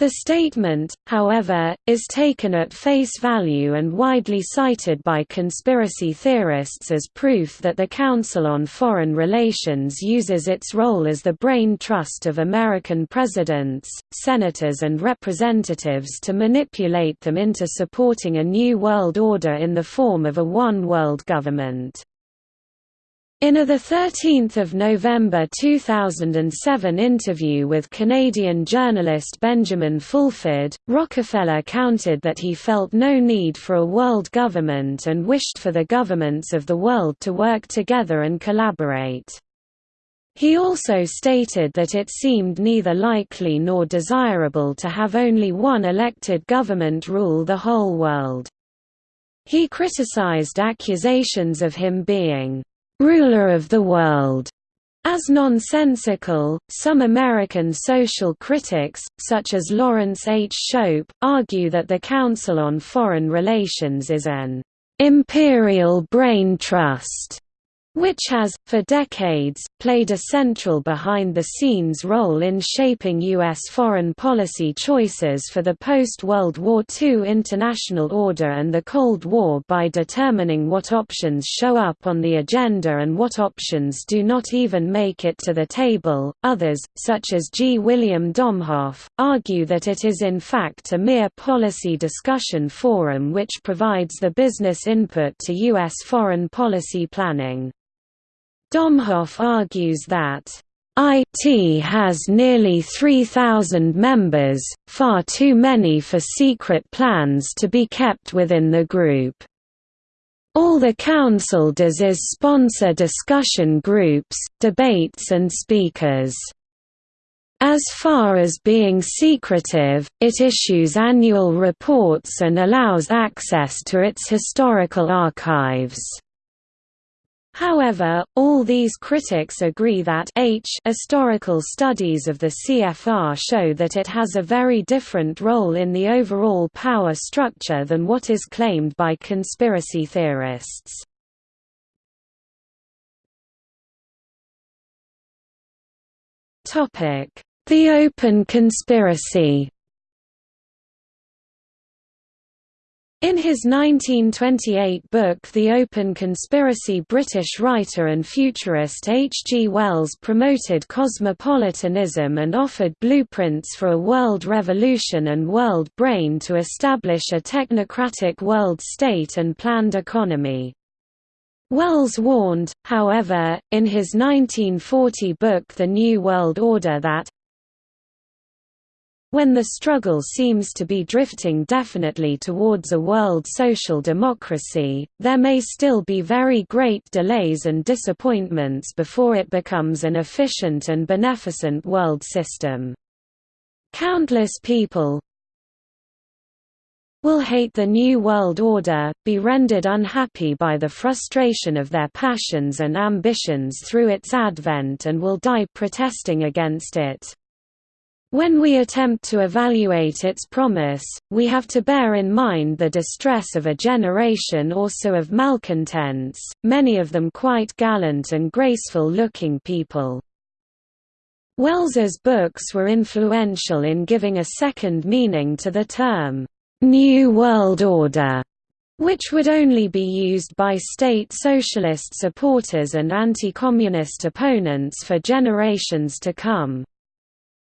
The statement, however, is taken at face value and widely cited by conspiracy theorists as proof that the Council on Foreign Relations uses its role as the brain trust of American presidents, senators and representatives to manipulate them into supporting a new world order in the form of a one-world government. In a 13 November 2007 interview with Canadian journalist Benjamin Fulford, Rockefeller countered that he felt no need for a world government and wished for the governments of the world to work together and collaborate. He also stated that it seemed neither likely nor desirable to have only one elected government rule the whole world. He criticized accusations of him being ruler of the world. As nonsensical, some American social critics, such as Laurence H. Shoup, argue that the Council on Foreign Relations is an imperial brain trust which has, for decades, played a central behind-the-scenes role in shaping U.S. foreign policy choices for the post-World War II international order and the Cold War by determining what options show up on the agenda and what options do not even make it to the table. Others, such as G. William Domhoff, argue that it is in fact a mere policy discussion forum which provides the business input to U.S. foreign policy planning. Domhoff argues that IT has nearly 3,000 members, far too many for secret plans to be kept within the group. All the Council does is sponsor discussion groups, debates and speakers. As far as being secretive, it issues annual reports and allows access to its historical archives. However, all these critics agree that H historical studies of the CFR show that it has a very different role in the overall power structure than what is claimed by conspiracy theorists. The Open Conspiracy In his 1928 book The Open Conspiracy British writer and futurist H. G. Wells promoted cosmopolitanism and offered blueprints for a world revolution and world brain to establish a technocratic world state and planned economy. Wells warned, however, in his 1940 book The New World Order that When the struggle seems to be drifting definitely towards a world social democracy, there may still be very great delays and disappointments before it becomes an efficient and beneficent world system. Countless people, will hate the New World Order, be rendered unhappy by the frustration of their passions and ambitions through its advent and will die protesting against it. When we attempt to evaluate its promise, we have to bear in mind the distress of a generation or so of malcontents, many of them quite gallant and graceful-looking people. Wells's books were influential in giving a second meaning to the term, "'New World Order' which would only be used by state socialist supporters and anti-communist opponents for generations to come.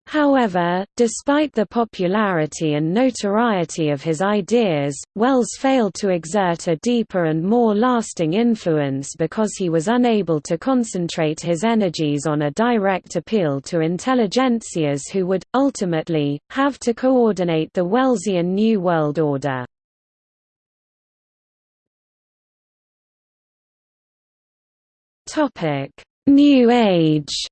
However, despite the popularity and notoriety of his ideas, Wells failed to exert a deeper and more lasting influence because he was unable to concentrate his energies on a direct appeal to intelligentsias who would, ultimately, have to coordinate the Wellsian New World Order. New Age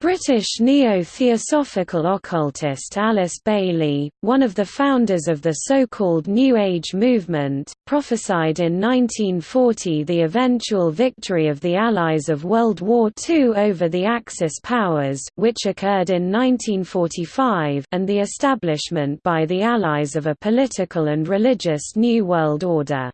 British neo-theosophical occultist Alice Bailey, one of the founders of the so-called New Age movement, prophesied in 1940 the eventual victory of the Allies of World War II over the Axis powers which occurred in 1945 and the establishment by the Allies of a political and religious New World Order.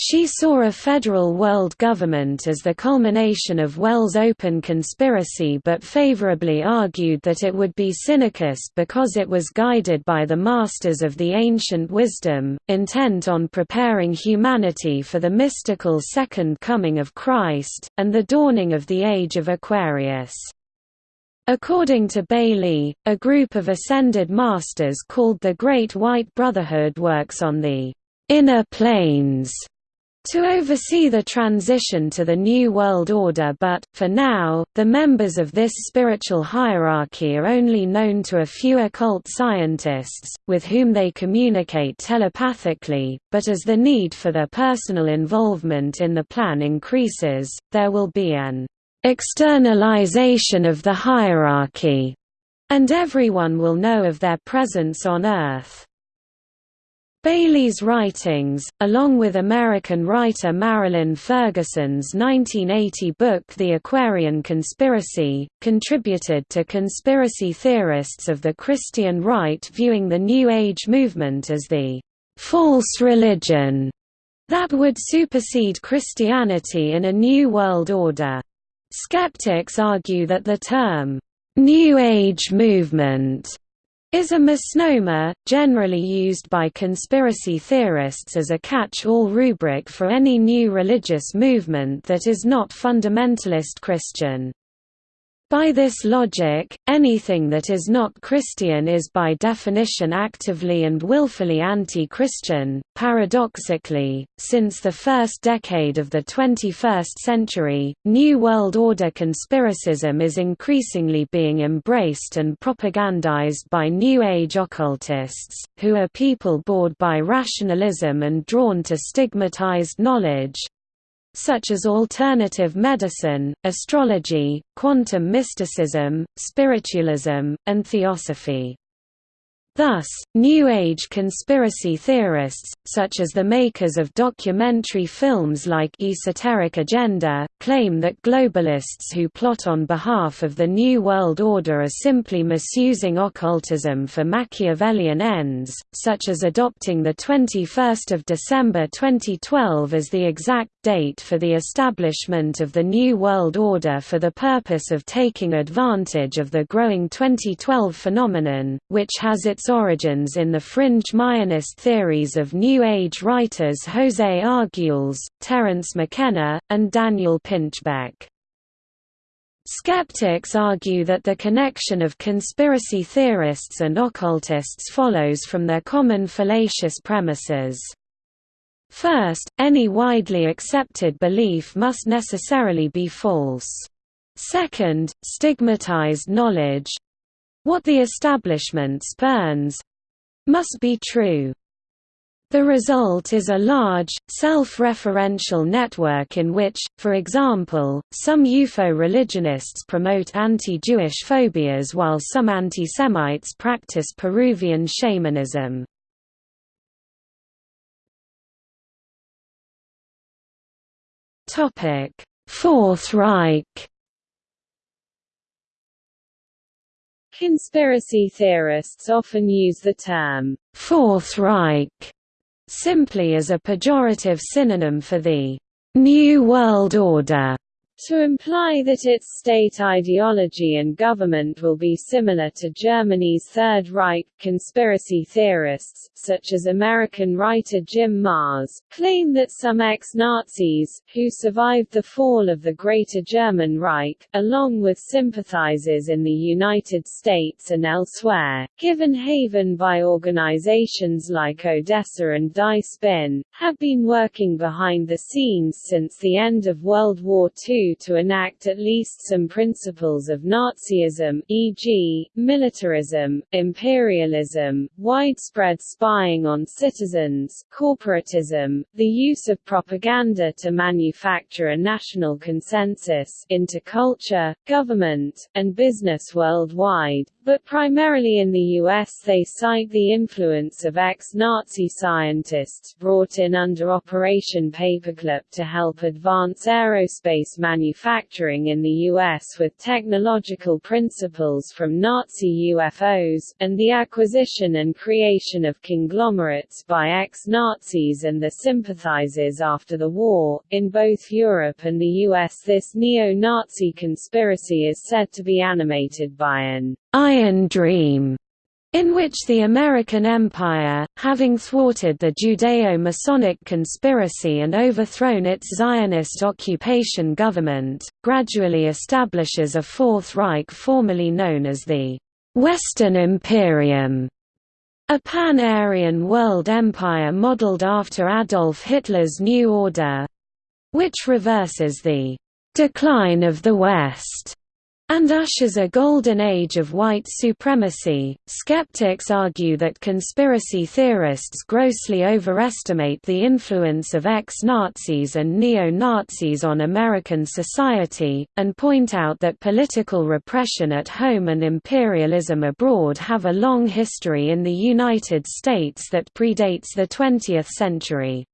She saw a federal world government as the culmination of Wells' open conspiracy but favorably argued that it would be synarchist because it was guided by the masters of the ancient wisdom, intent on preparing humanity for the mystical second coming of Christ, and the dawning of the age of Aquarius. According to Bailey, a group of ascended masters called the Great White Brotherhood works on the inner planes to oversee the transition to the New World Order but, for now, the members of this spiritual hierarchy are only known to a few occult scientists, with whom they communicate telepathically, but as the need for their personal involvement in the plan increases, there will be an externalization of the hierarchy, and everyone will know of their presence on Earth. Bailey's writings, along with American writer Marilyn Ferguson's 1980 book The Aquarian Conspiracy, contributed to conspiracy theorists of the Christian right viewing the New Age movement as the «false religion» that would supersede Christianity in a new world order. Skeptics argue that the term «New Age movement» is a misnomer, generally used by conspiracy theorists as a catch-all rubric for any new religious movement that is not fundamentalist Christian. By this logic, anything that is not Christian is by definition actively and willfully anti-Christian. Paradoxically, since the first decade of the 21st century, New World Order conspiracism is increasingly being embraced and propagandized by New Age occultists, who are people bored by rationalism and drawn to stigmatized knowledge, such as alternative medicine, astrology, quantum mysticism, spiritualism, and theosophy. Thus, New Age conspiracy theorists, such as the makers of documentary films like Esoteric Agenda, claim that globalists who plot on behalf of the New World Order are simply misusing occultism for Machiavellian ends, such as adopting 21 December 2012 as the exact date for the establishment of the New World Order for the purpose of taking advantage of the growing 2012 phenomenon, which has its origins in the fringe Mayanist theories of New Age writers José Arguelles, Terence McKenna, and Daniel Pinchbeck. Skeptics argue that the connection of conspiracy theorists and occultists follows from their common fallacious premises. First, any widely accepted belief must necessarily be false. Second, stigmatized knowledge what the establishment spurns must be true. The result is a large, self-referential network in which, for example, some UFO religionists promote anti-Jewish phobias while some anti-Semites practice Peruvian shamanism. Fourth Reich Conspiracy theorists often use the term Fourth Reich simply as a pejorative synonym for the New World Order to imply that its state ideology and government will be similar to Germany's Third Reich. Conspiracy theorists, such as American writer Jim Marrs, claim that some ex-Nazis, who survived the fall of the Greater German Reich, along with sympathizers in the United States and elsewhere, given haven by organizations like Odessa and Die Spinne, have been working behind the scenes since the end of World War II to enact at least some principles of Nazism e.g., militarism, imperialism, widespread spying on citizens, corporatism, the use of propaganda to manufacture a national consensus into culture, government, and business worldwide, but primarily in the U.S. they cite the influence of ex-Nazi scientists brought in under Operation Paperclip to help advance aerospace manufacturing in the U.S. with technological principles from Nazi UFOs, and the acquisition and creation of conglomerates by ex-Nazis and the sympathizers after the war. In both Europe and the U.S. this neo-Nazi conspiracy is said to be animated by an Dream, in which the American Empire, having thwarted the Judeo-Masonic conspiracy and overthrown its Zionist occupation government, gradually establishes a Fourth Reich formerly known as the Western Imperium, a pan-Aryan world empire modeled after Adolf Hitler's New Order, which reverses the decline of the West and ushers a golden age of white supremacy. Skeptics argue that conspiracy theorists grossly overestimate the influence of ex Nazis and neo Nazis on American society, and point out that political repression at home and imperialism abroad have a long history in the United States that predates the 20th century.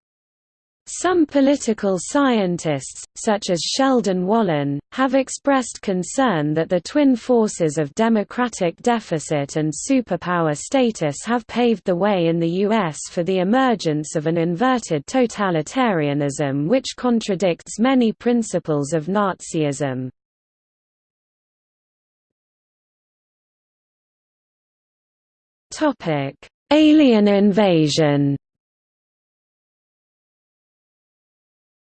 Some political scientists, such as Sheldon Wolin, have expressed concern that the twin forces of democratic deficit and superpower status have paved the way in the U.S. for the emergence of an inverted totalitarianism which contradicts many principles of Nazism. Alien invasion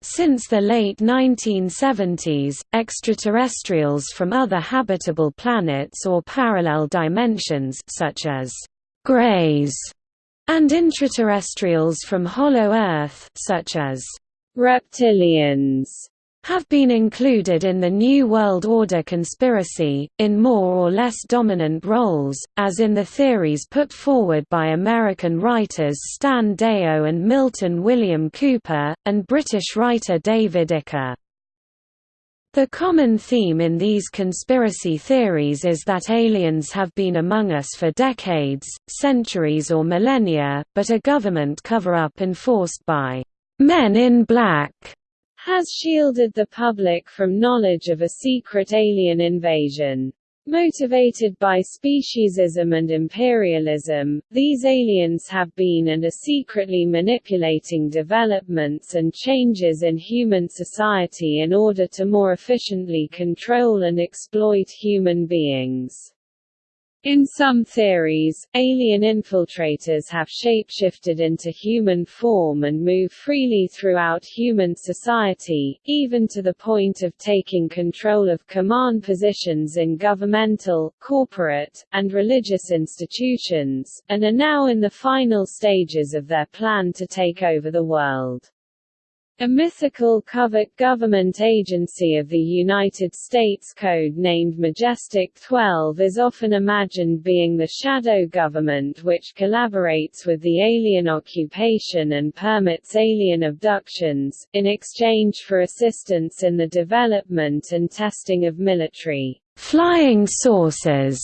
Since the late 1970s, extraterrestrials from other habitable planets or parallel dimensions such as «grays» and intraterrestrials from Hollow Earth such as «reptilians» have been included in the New World Order conspiracy, in more or less dominant roles, as in the theories put forward by American writers Stan Deyo and Milton William Cooper, and British writer David Icke. The common theme in these conspiracy theories is that aliens have been among us for decades, centuries or millennia, but a government cover-up enforced by «men in black» has shielded the public from knowledge of a secret alien invasion. Motivated by speciesism and imperialism, these aliens have been and are secretly manipulating developments and changes in human society in order to more efficiently control and exploit human beings. In some theories, alien infiltrators have shapeshifted into human form and move freely throughout human society, even to the point of taking control of command positions in governmental, corporate, and religious institutions, and are now in the final stages of their plan to take over the world. A mythical covert government agency of the United States Code named Majestic 12 is often imagined being the shadow government which collaborates with the alien occupation and permits alien abductions, in exchange for assistance in the development and testing of military flying saucers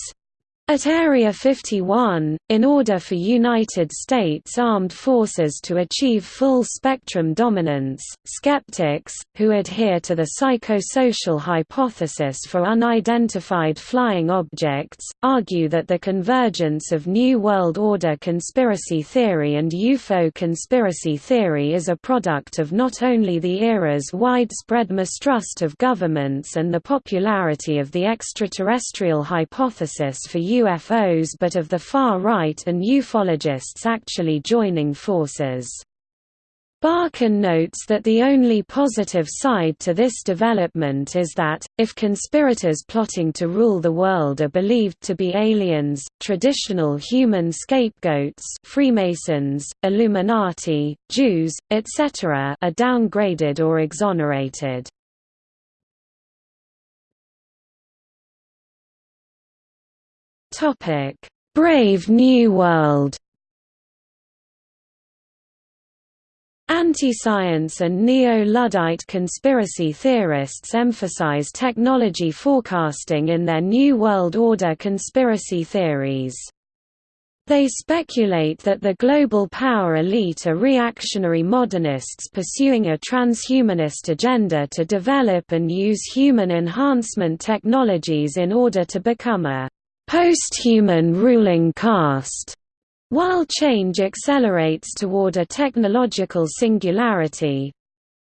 at Area 51, in order for United States Armed Forces to achieve full-spectrum dominance, skeptics, who adhere to the psychosocial hypothesis for unidentified flying objects, argue that the convergence of New World Order conspiracy theory and UFO conspiracy theory is a product of not only the era's widespread mistrust of governments and the popularity of the extraterrestrial hypothesis for UFOs but of the far right and ufologists actually joining forces. Barkun notes that the only positive side to this development is that, if conspirators plotting to rule the world are believed to be aliens, traditional human scapegoats Freemasons, Illuminati, Jews, etc. are downgraded or exonerated. Topic: Brave New World. Anti-science and neo-Luddite conspiracy theorists emphasize technology forecasting in their New World Order conspiracy theories. They speculate that the global power elite are reactionary modernists pursuing a transhumanist agenda to develop and use human enhancement technologies in order to become a post-human ruling caste. While change accelerates toward a technological singularity,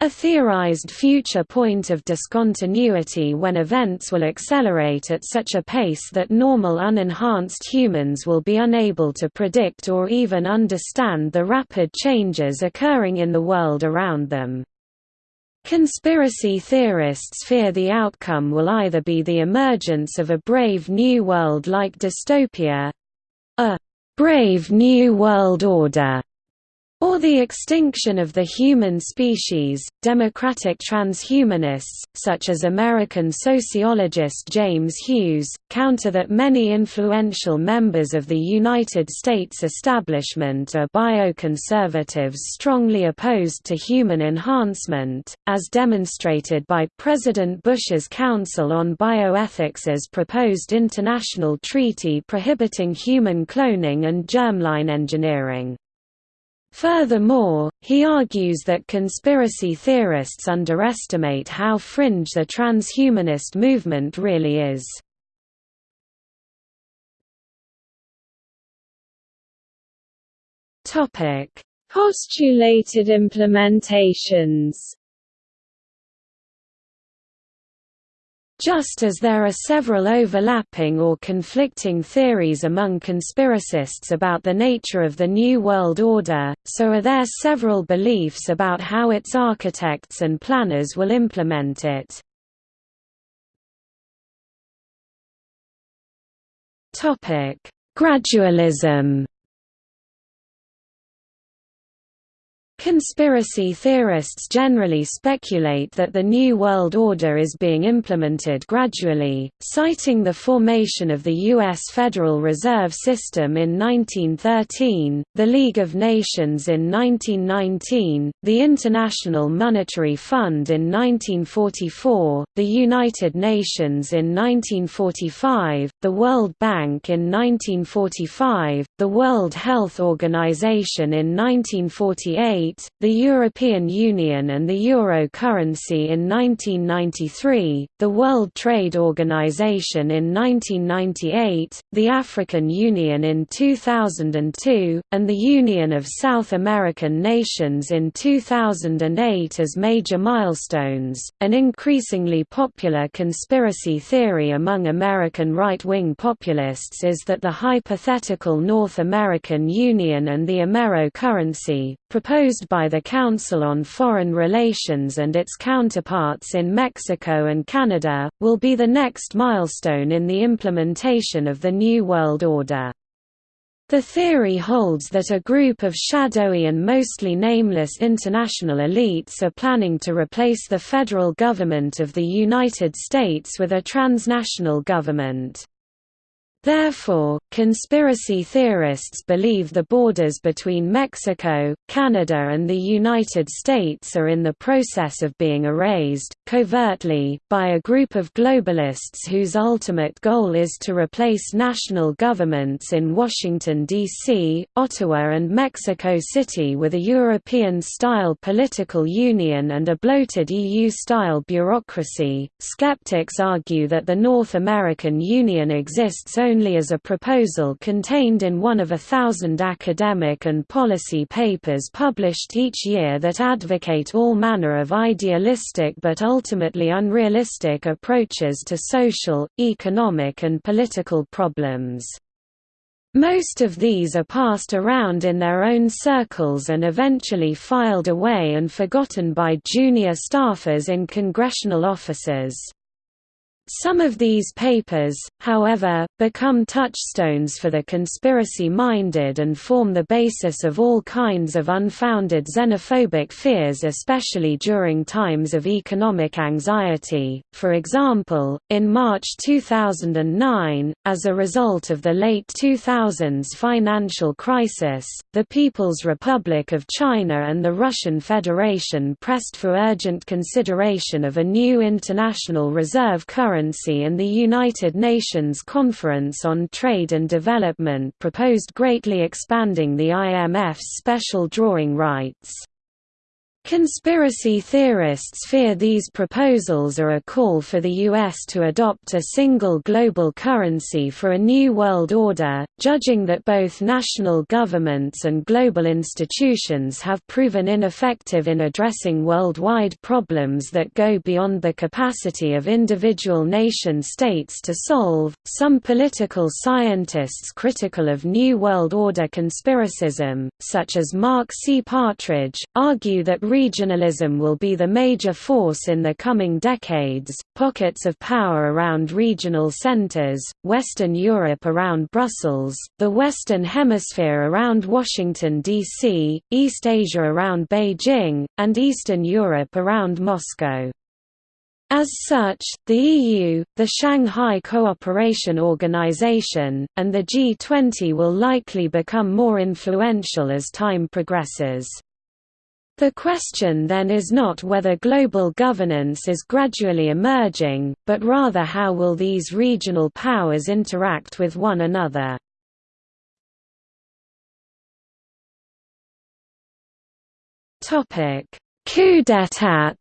a theorized future point of discontinuity when events will accelerate at such a pace that normal unenhanced humans will be unable to predict or even understand the rapid changes occurring in the world around them. Conspiracy theorists fear the outcome will either be the emergence of a brave new world-like dystopia—a «brave new world order» or the extinction of the human species. Democratic transhumanists, such as American sociologist James Hughes, counter that many influential members of the United States establishment are bioconservatives strongly opposed to human enhancement, as demonstrated by President Bush's Council on Bioethics's proposed international treaty prohibiting human cloning and germline engineering. Furthermore, he argues that conspiracy theorists underestimate how fringe the transhumanist movement really is. Postulated implementations Just as there are several overlapping or conflicting theories among conspiracists about the nature of the New World Order, so are there several beliefs about how its architects and planners will implement it. Gradualism Conspiracy theorists generally speculate that the New World Order is being implemented gradually, citing the formation of the U.S. Federal Reserve System in 1913, the League of Nations in 1919, the International Monetary Fund in 1944, the United Nations in 1945, the World Bank in 1945, the World Health Organization in 1948, the European Union and the euro currency in 1993, the World Trade Organization in 1998, the African Union in 2002, and the Union of South American Nations in 2008 as major milestones. An increasingly popular conspiracy theory among American right-wing populists is that the hypothetical North American Union and the Amero currency, proposed by the Council on Foreign Relations and its counterparts in Mexico and Canada, will be the next milestone in the implementation of the New World Order. The theory holds that a group of shadowy and mostly nameless international elites are planning to replace the federal government of the United States with a transnational government. Therefore, conspiracy theorists believe the borders between Mexico, Canada and the United States are in the process of being erased, covertly, by a group of globalists whose ultimate goal is to replace national governments in Washington, D.C., Ottawa and Mexico City with a European-style political union and a bloated EU-style bureaucracy. Skeptics argue that the North American Union exists only only as a proposal contained in one of a thousand academic and policy papers published each year that advocate all manner of idealistic but ultimately unrealistic approaches to social, economic and political problems. Most of these are passed around in their own circles and eventually filed away and forgotten by junior staffers in congressional offices. Some of these papers, however, become touchstones for the conspiracy-minded and form the basis of all kinds of unfounded xenophobic fears especially during times of economic anxiety. For example, in March 2009, as a result of the late 2000s financial crisis, the People's Republic of China and the Russian Federation pressed for urgent consideration of a new international reserve currency currency and the United Nations Conference on Trade and Development proposed greatly expanding the IMF's special drawing rights. Conspiracy theorists fear these proposals are a call for the U.S. to adopt a single global currency for a new world order, judging that both national governments and global institutions have proven ineffective in addressing worldwide problems that go beyond the capacity of individual nation states to solve. Some political scientists critical of New World Order conspiracism, such as Mark C. Partridge, argue that regionalism will be the major force in the coming decades, pockets of power around regional centers, Western Europe around Brussels, the Western Hemisphere around Washington, D.C., East Asia around Beijing, and Eastern Europe around Moscow. As such, the EU, the Shanghai Cooperation Organization, and the G20 will likely become more influential as time progresses. The question then is not whether global governance is gradually emerging, but rather how will these regional powers interact with one another. Coup d'état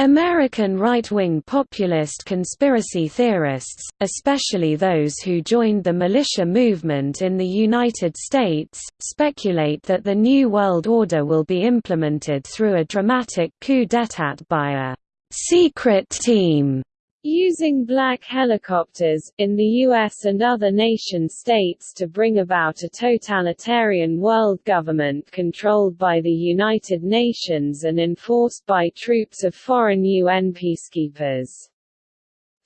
American right-wing populist conspiracy theorists, especially those who joined the militia movement in the United States, speculate that the New World Order will be implemented through a dramatic coup d'état by a «secret team» using black helicopters, in the US and other nation-states to bring about a totalitarian world government controlled by the United Nations and enforced by troops of foreign UN peacekeepers.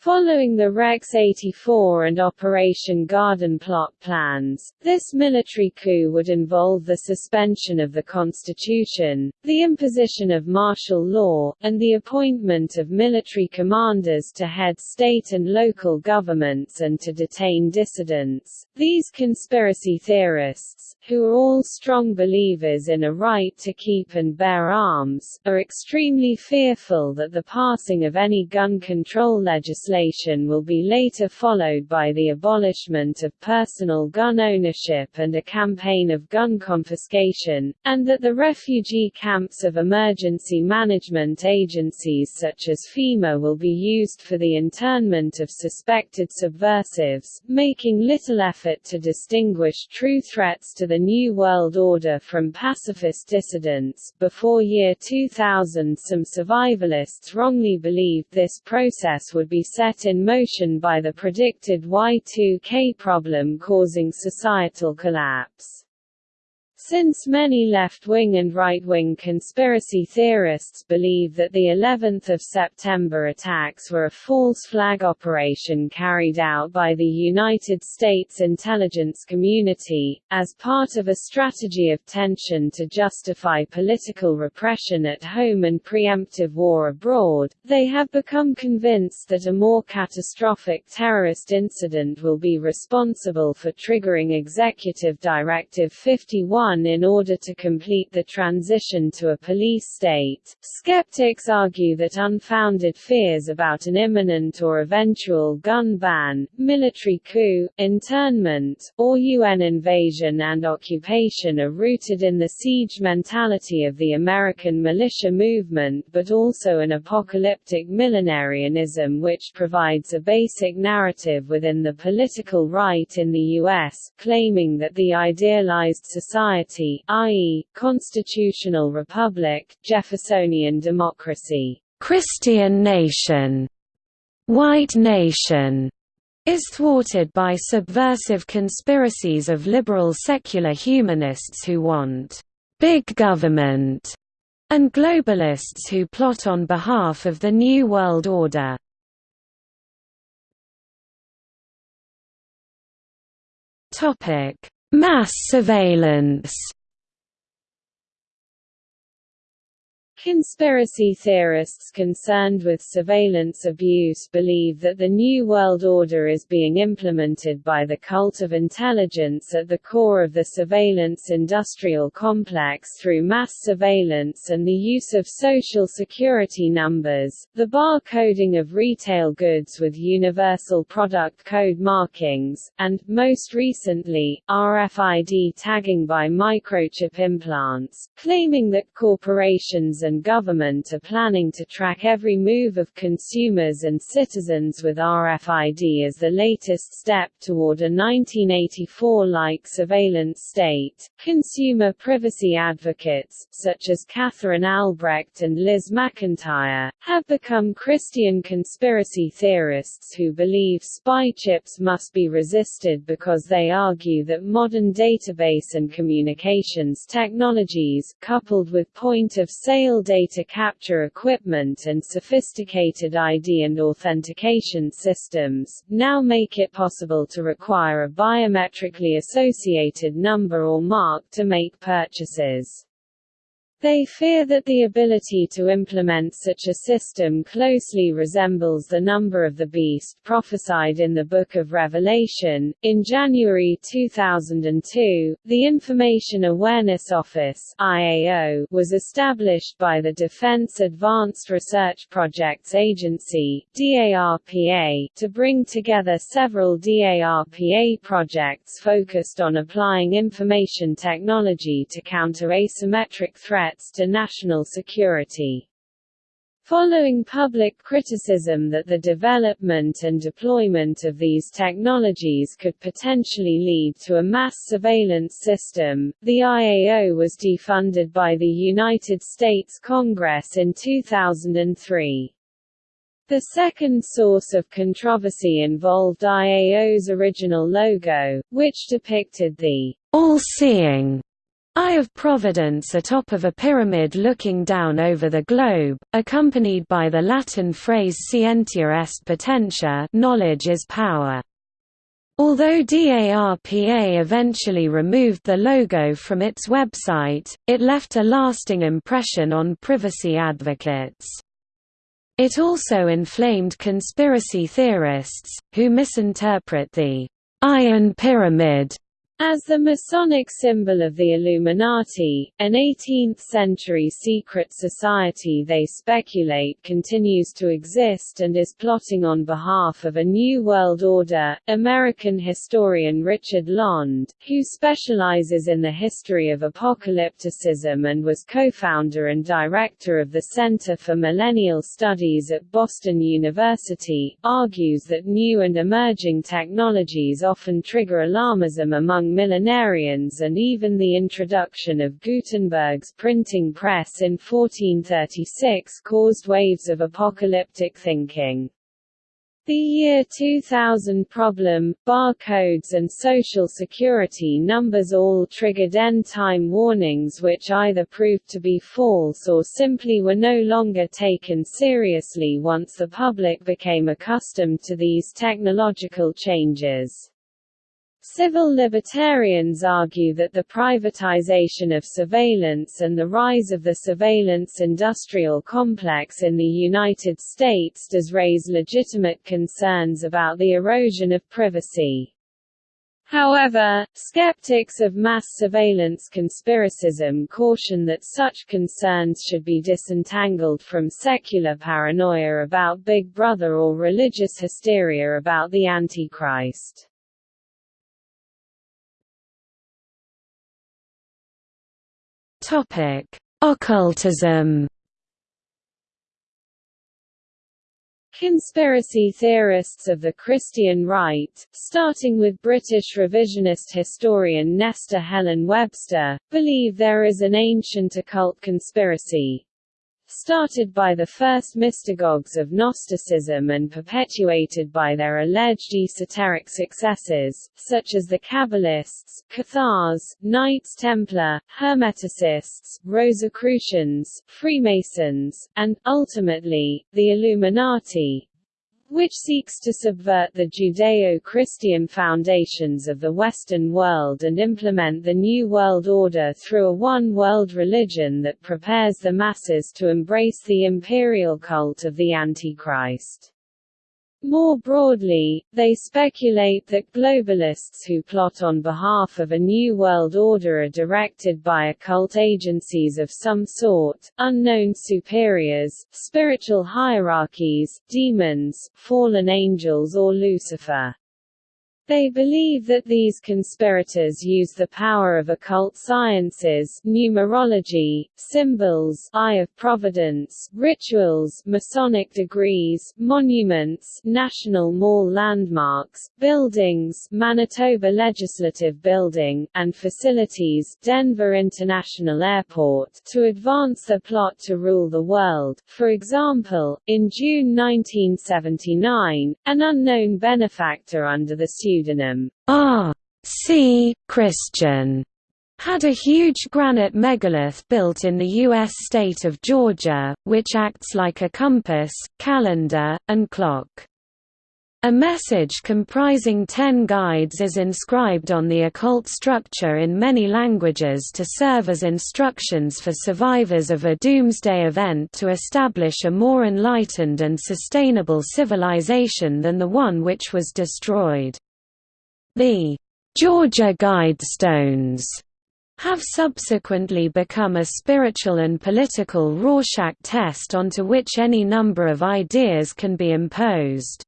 Following the Rex 84 and Operation Garden plot plans, this military coup would involve the suspension of the constitution, the imposition of martial law, and the appointment of military commanders to head state and local governments and to detain dissidents. These conspiracy theorists, who are all strong believers in a right to keep and bear arms, are extremely fearful that the passing of any gun control legislation legislation will be later followed by the abolishment of personal gun ownership and a campaign of gun confiscation, and that the refugee camps of emergency management agencies such as FEMA will be used for the internment of suspected subversives, making little effort to distinguish true threats to the New World Order from pacifist dissidents. Before year 2000 some survivalists wrongly believed this process would be set in motion by the predicted Y2K problem causing societal collapse. Since many left-wing and right-wing conspiracy theorists believe that the 11th of September attacks were a false flag operation carried out by the United States intelligence community, as part of a strategy of tension to justify political repression at home and preemptive war abroad, they have become convinced that a more catastrophic terrorist incident will be responsible for triggering Executive Directive 51 in order to complete the transition to a police state. Skeptics argue that unfounded fears about an imminent or eventual gun ban, military coup, internment, or UN invasion and occupation are rooted in the siege mentality of the American militia movement but also an apocalyptic millenarianism which provides a basic narrative within the political right in the U.S., claiming that the idealized society society i.e., constitutional republic, Jeffersonian democracy, Christian nation, white nation, is thwarted by subversive conspiracies of liberal secular humanists who want big government and globalists who plot on behalf of the New World Order. Mass surveillance Conspiracy theorists concerned with surveillance abuse believe that the New World Order is being implemented by the cult of intelligence at the core of the surveillance industrial complex through mass surveillance and the use of social security numbers, the bar coding of retail goods with universal product code markings, and, most recently, RFID tagging by microchip implants, claiming that corporations and and government are planning to track every move of consumers and citizens with RFID as the latest step toward a 1984-like surveillance state. Consumer privacy advocates, such as Katherine Albrecht and Liz McIntyre, have become Christian conspiracy theorists who believe spy chips must be resisted because they argue that modern database and communications technologies, coupled with data capture equipment and sophisticated ID and authentication systems, now make it possible to require a biometrically associated number or mark to make purchases. They fear that the ability to implement such a system closely resembles the number of the beast prophesied in the Book of Revelation. In January 2002, the Information Awareness Office (IAO) was established by the Defense Advanced Research Projects Agency (DARPA) to bring together several DARPA projects focused on applying information technology to counter asymmetric threats threats to national security. Following public criticism that the development and deployment of these technologies could potentially lead to a mass surveillance system, the IAO was defunded by the United States Congress in 2003. The second source of controversy involved IAO's original logo, which depicted the all-seeing Eye of Providence atop of a pyramid looking down over the globe, accompanied by the Latin phrase scientia est potentia knowledge is power. Although DARPA eventually removed the logo from its website, it left a lasting impression on privacy advocates. It also inflamed conspiracy theorists, who misinterpret the eye and pyramid as the Masonic symbol of the Illuminati, an 18th-century secret society they speculate continues to exist and is plotting on behalf of a new world order, American historian Richard Landes, who specializes in the history of apocalypticism and was co-founder and director of the Center for Millennial Studies at Boston University, argues that new and emerging technologies often trigger alarmism among millenarians and even the introduction of Gutenberg's printing press in 1436 caused waves of apocalyptic thinking. The year 2000 problem, barcodes and social security numbers all triggered end-time warnings which either proved to be false or simply were no longer taken seriously once the public became accustomed to these technological changes. Civil libertarians argue that the privatization of surveillance and the rise of the surveillance industrial complex in the United States does raise legitimate concerns about the erosion of privacy. However, skeptics of mass surveillance conspiracism caution that such concerns should be disentangled from secular paranoia about Big Brother or religious hysteria about the Antichrist. Topic: Occultism. Conspiracy theorists of the Christian right, starting with British revisionist historian Nesta Helen Webster, believe there is an ancient occult conspiracy, started by the first mystagogues of Gnosticism and perpetuated by their alleged esoteric successors, such as the Kabbalists, Cathars, Knights Templar, Hermeticists, Rosicrucians, Freemasons, and, ultimately, the Illuminati, which seeks to subvert the Judeo-Christian foundations of the Western world and implement the New World Order through a one-world religion that prepares the masses to embrace the imperial cult of the Antichrist. More broadly, they speculate that globalists who plot on behalf of a new world order are directed by occult agencies of some sort, unknown superiors, spiritual hierarchies, demons, fallen angels or Lucifer. They believe that these conspirators use the power of occult sciences numerology, symbols eye of providence, rituals Masonic degrees, monuments National Mall landmarks, buildings Manitoba Legislative Building, and facilities Denver International Airport to advance their plot to rule the world. For example, in June 1979, an unknown benefactor under the pseudonym R. C. Christian had a huge granite megalith built in the U.S. state of Georgia, which acts like a compass, calendar, and clock. A message comprising ten guides is inscribed on the occult structure in many languages to serve as instructions for survivors of a doomsday event to establish a more enlightened and sustainable civilization than the one which was destroyed. The Georgia Guidestones have subsequently become a spiritual and political Rorschach test onto which any number of ideas can be imposed.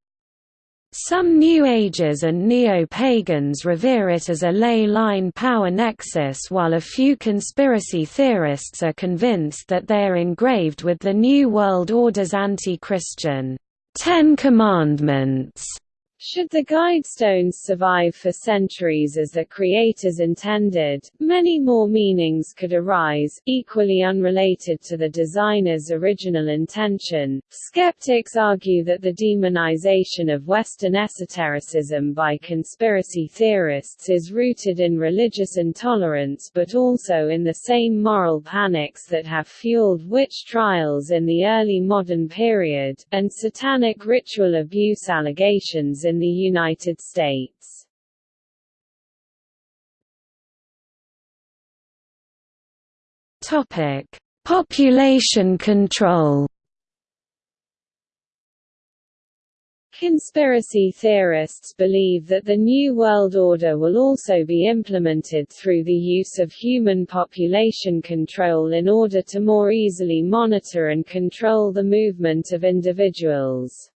Some New Agers and Neo-Pagans revere it as a ley-line power nexus while a few conspiracy theorists are convinced that they are engraved with the New World Order's anti-Christian Ten Commandments should the Guidestones survive for centuries as their creators intended, many more meanings could arise, equally unrelated to the designer's original intention. Skeptics argue that the demonization of Western esotericism by conspiracy theorists is rooted in religious intolerance but also in the same moral panics that have fueled witch trials in the early modern period, and satanic ritual abuse allegations in in the United States. Topic: Population control. Conspiracy theorists believe that the New World Order will also be implemented through the use of human population control in order to more easily monitor and control the movement of individuals.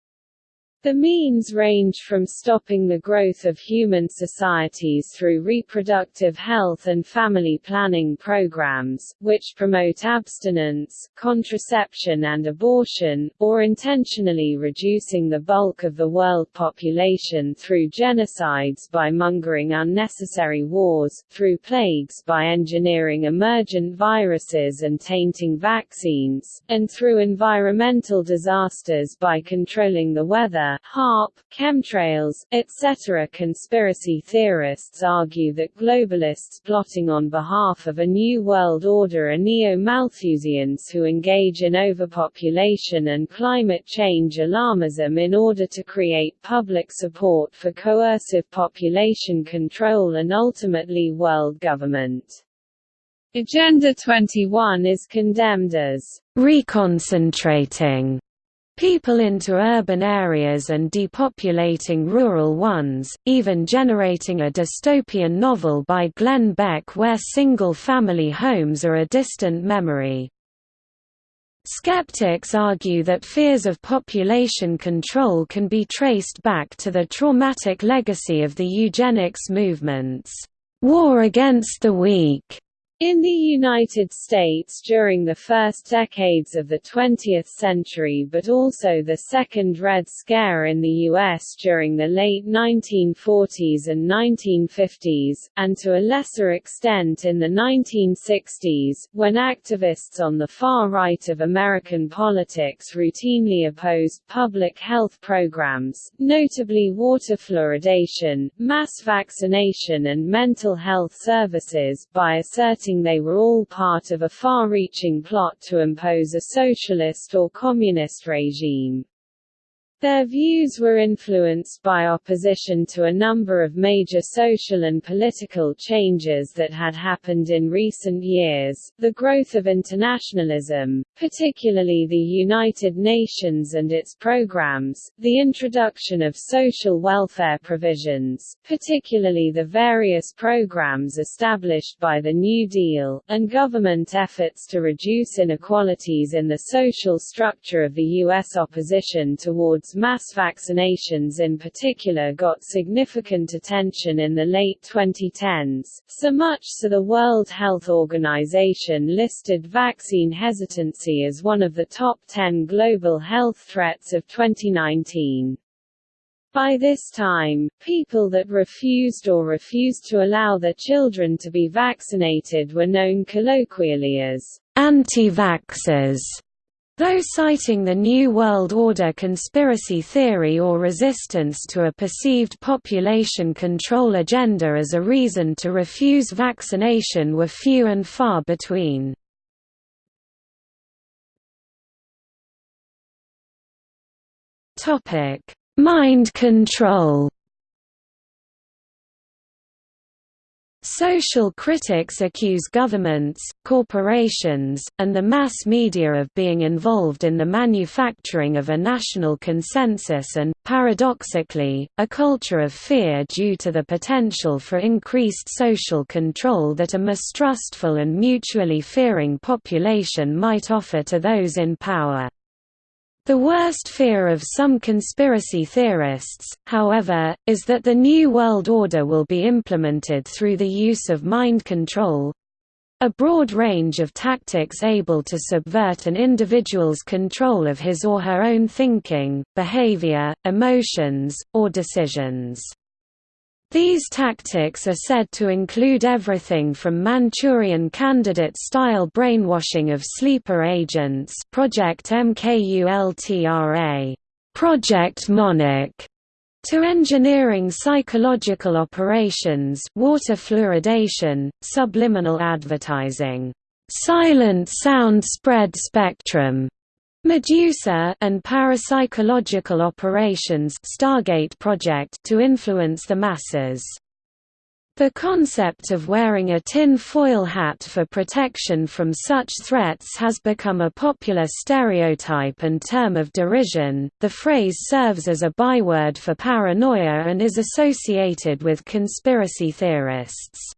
The means range from stopping the growth of human societies through reproductive health and family planning programs, which promote abstinence, contraception and abortion, or intentionally reducing the bulk of the world population through genocides by mongering unnecessary wars, through plagues by engineering emergent viruses and tainting vaccines, and through environmental disasters by controlling the weather, HAARP, chemtrails, etc. Conspiracy theorists argue that globalists plotting on behalf of a New World Order are neo-Malthusians who engage in overpopulation and climate change alarmism in order to create public support for coercive population control and ultimately world government. Agenda 21 is condemned as reconcentrating people into urban areas and depopulating rural ones, even generating a dystopian novel by Glenn Beck where single-family homes are a distant memory. Skeptics argue that fears of population control can be traced back to the traumatic legacy of the eugenics movements, war against the weak, in the United States during the first decades of the 20th century but also the Second Red Scare in the U.S. during the late 1940s and 1950s, and to a lesser extent in the 1960s, when activists on the far right of American politics routinely opposed public health programs, notably water fluoridation, mass vaccination and mental health services, by asserting they were all part of a far-reaching plot to impose a socialist or communist regime. Their views were influenced by opposition to a number of major social and political changes that had happened in recent years, the growth of internationalism, particularly the United Nations and its programs, the introduction of social welfare provisions, particularly the various programs established by the New Deal, and government efforts to reduce inequalities in the social structure of the U.S. opposition towards mass vaccinations in particular got significant attention in the late 2010s, so much so the World Health Organization listed vaccine hesitancy as one of the top 10 global health threats of 2019. By this time, people that refused or refused to allow their children to be vaccinated were known colloquially as anti-vaxxers. Though citing the New World Order conspiracy theory or resistance to a perceived population control agenda as a reason to refuse vaccination were few and far between. Mind control Social critics accuse governments, corporations, and the mass media of being involved in the manufacturing of a national consensus and, paradoxically, a culture of fear due to the potential for increased social control that a mistrustful and mutually fearing population might offer to those in power. The worst fear of some conspiracy theorists, however, is that the New World Order will be implemented through the use of mind control—a broad range of tactics able to subvert an individual's control of his or her own thinking, behavior, emotions, or decisions. These tactics are said to include everything from Manchurian candidate-style brainwashing of sleeper agents Project MKULTRA, Project Monarch, to engineering psychological operations water fluoridation, subliminal advertising, silent sound spread spectrum, Medusa and parapsychological operations Stargate project to influence the masses. The concept of wearing a tin foil hat for protection from such threats has become a popular stereotype and term of derision. The phrase serves as a byword for paranoia and is associated with conspiracy theorists.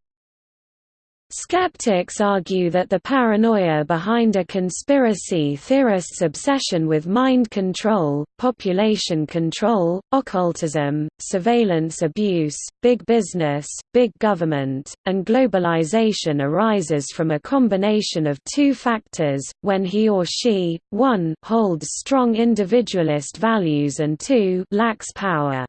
Skeptics argue that the paranoia behind a conspiracy theorist's obsession with mind control, population control, occultism, surveillance abuse, big business, big government, and globalization arises from a combination of two factors, when he or she, 1 holds strong individualist values and 2 lacks power.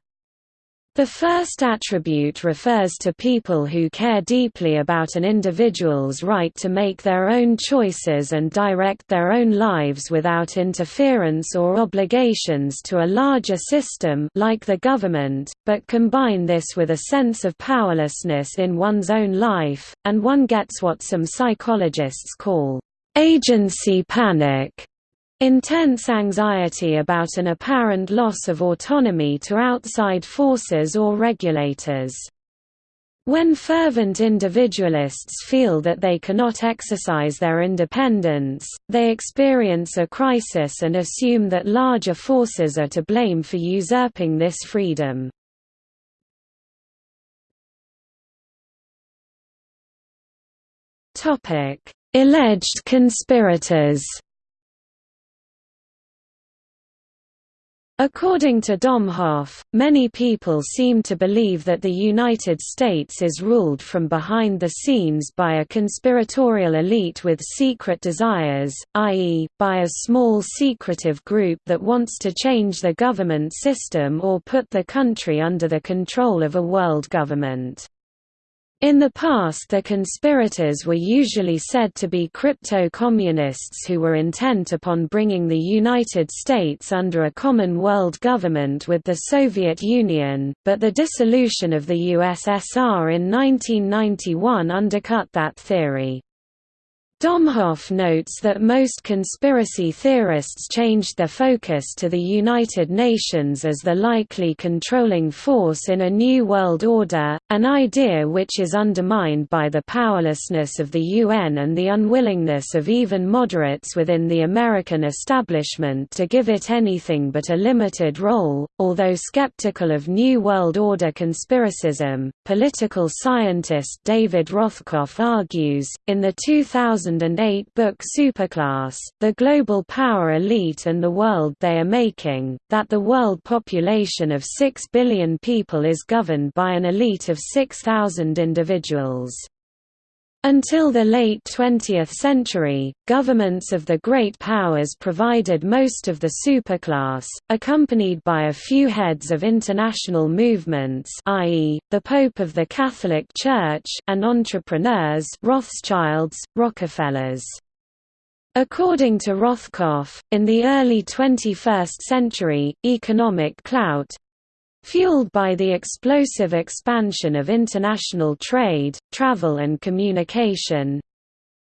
The first attribute refers to people who care deeply about an individual's right to make their own choices and direct their own lives without interference or obligations to a larger system like the government, but combine this with a sense of powerlessness in one's own life, and one gets what some psychologists call agency panic. Intense anxiety about an apparent loss of autonomy to outside forces or regulators. When fervent individualists feel that they cannot exercise their independence, they experience a crisis and assume that larger forces are to blame for usurping this freedom. Alleged conspirators According to Domhoff, many people seem to believe that the United States is ruled from behind the scenes by a conspiratorial elite with secret desires, i.e., by a small secretive group that wants to change the government system or put the country under the control of a world government. In the past the conspirators were usually said to be crypto-communists who were intent upon bringing the United States under a common world government with the Soviet Union, but the dissolution of the USSR in 1991 undercut that theory. Domhoff notes that most conspiracy theorists changed their focus to the United Nations as the likely controlling force in a new world order, an idea which is undermined by the powerlessness of the UN and the unwillingness of even moderates within the American establishment to give it anything but a limited role. Although skeptical of New World Order conspiracism, political scientist David Rothkopf argues, in the 2000 2008 book Superclass, The Global Power Elite and the World They Are Making, that the world population of 6 billion people is governed by an elite of 6,000 individuals. Until the late 20th century, governments of the great powers provided most of the superclass, accompanied by a few heads of international movements i.e., the Pope of the Catholic Church and entrepreneurs Rothschilds, Rockefellers. According to Rothkopf, in the early 21st century, economic clout, Fueled by the explosive expansion of international trade, travel and communication,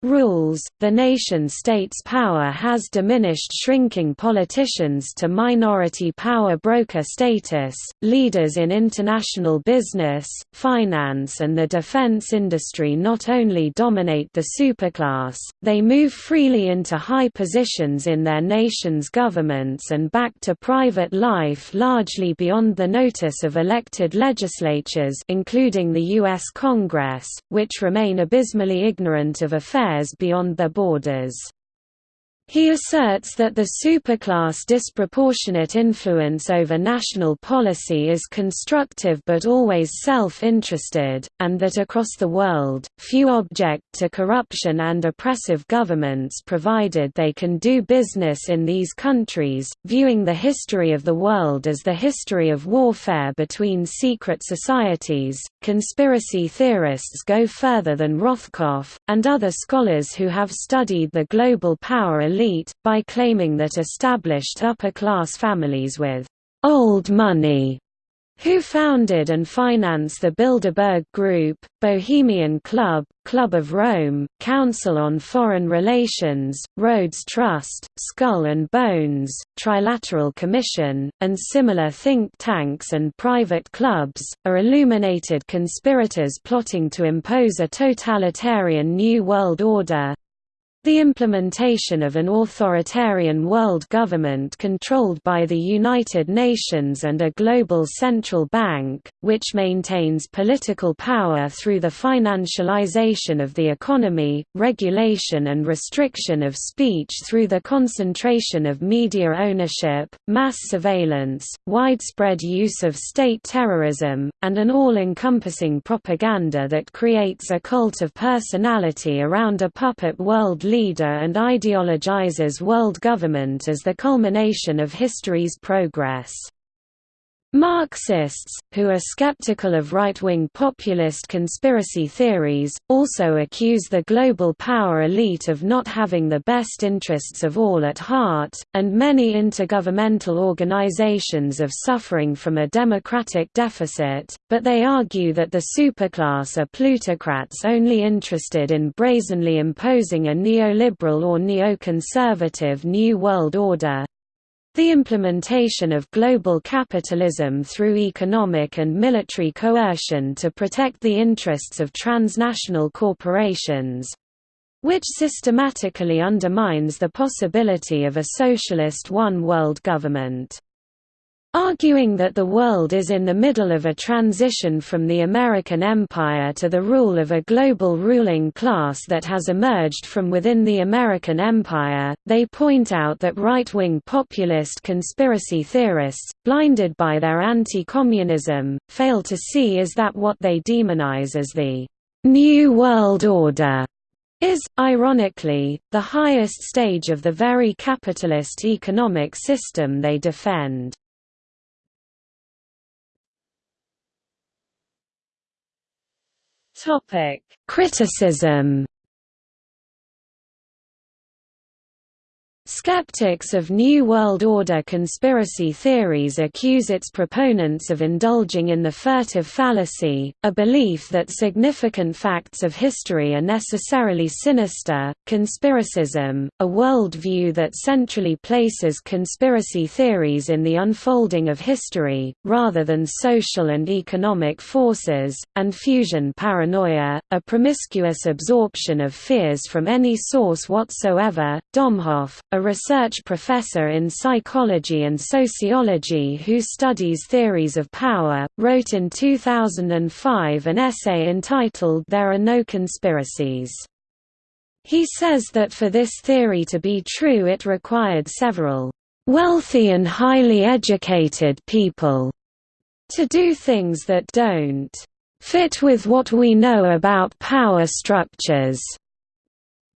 rules, the nation-state's power has diminished shrinking politicians to minority power broker status, leaders in international business, finance and the defense industry not only dominate the superclass, they move freely into high positions in their nation's governments and back to private life largely beyond the notice of elected legislatures including the U.S. Congress, which remain abysmally ignorant of affairs affairs beyond their borders. He asserts that the superclass disproportionate influence over national policy is constructive but always self-interested, and that across the world, few object to corruption and oppressive governments provided they can do business in these countries, viewing the history of the world as the history of warfare between secret societies. Conspiracy theorists go further than Rothkopf, and other scholars who have studied the global power elite elite, by claiming that established upper-class families with «old money» who founded and finance the Bilderberg Group, Bohemian Club, Club of Rome, Council on Foreign Relations, Rhodes Trust, Skull and Bones, Trilateral Commission, and similar think tanks and private clubs, are illuminated conspirators plotting to impose a totalitarian New World Order, the implementation of an authoritarian world government controlled by the United Nations and a global central bank, which maintains political power through the financialization of the economy, regulation and restriction of speech through the concentration of media ownership, mass surveillance, widespread use of state terrorism, and an all-encompassing propaganda that creates a cult of personality around a puppet world leader and ideologizes world government as the culmination of history's progress. Marxists, who are skeptical of right-wing populist conspiracy theories, also accuse the global power elite of not having the best interests of all at heart, and many intergovernmental organizations of suffering from a democratic deficit, but they argue that the superclass are plutocrats only interested in brazenly imposing a neoliberal or neoconservative New World Order, the implementation of global capitalism through economic and military coercion to protect the interests of transnational corporations—which systematically undermines the possibility of a socialist one-world government. Arguing that the world is in the middle of a transition from the American empire to the rule of a global ruling class that has emerged from within the American empire, they point out that right-wing populist conspiracy theorists, blinded by their anti-communism, fail to see is that what they demonize as the «New World Order» is, ironically, the highest stage of the very capitalist economic system they defend. Topic: Criticism Skeptics of New World Order conspiracy theories accuse its proponents of indulging in the furtive fallacy, a belief that significant facts of history are necessarily sinister. Conspiracism, a world view that centrally places conspiracy theories in the unfolding of history, rather than social and economic forces, and fusion paranoia, a promiscuous absorption of fears from any source whatsoever. Domhoff, a research professor in psychology and sociology who studies theories of power, wrote in 2005 an essay entitled There Are No Conspiracies. He says that for this theory to be true it required several wealthy and highly educated people to do things that don't fit with what we know about power structures.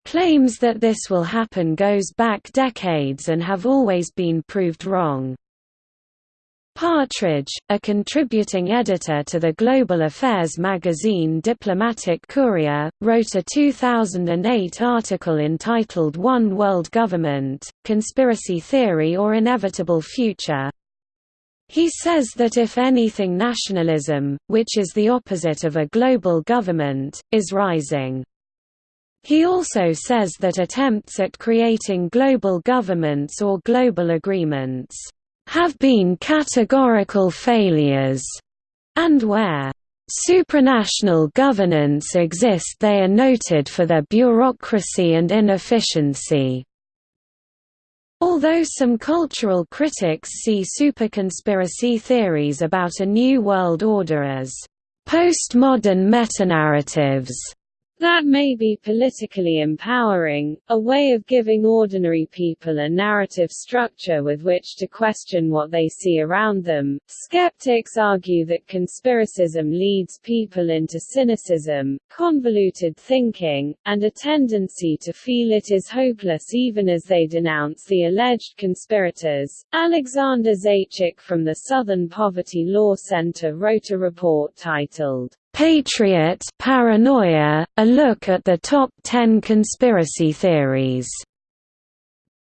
Claims that this will happen goes back decades and have always been proved wrong. Partridge, a contributing editor to the global affairs magazine Diplomatic Courier, wrote a 2008 article entitled One World Government, Conspiracy Theory or Inevitable Future. He says that if anything nationalism, which is the opposite of a global government, is rising. He also says that attempts at creating global governments or global agreements have been categorical failures, and where supranational governance exist they are noted for their bureaucracy and inefficiency. Although some cultural critics see superconspiracy theories about a new world order as postmodern metanarratives, that may be politically empowering, a way of giving ordinary people a narrative structure with which to question what they see around them. Skeptics argue that conspiracism leads people into cynicism, convoluted thinking, and a tendency to feel it is hopeless even as they denounce the alleged conspirators. Alexander Zaitchik from the Southern Poverty Law Center wrote a report titled Patriot Paranoia, a look at the top 10 conspiracy theories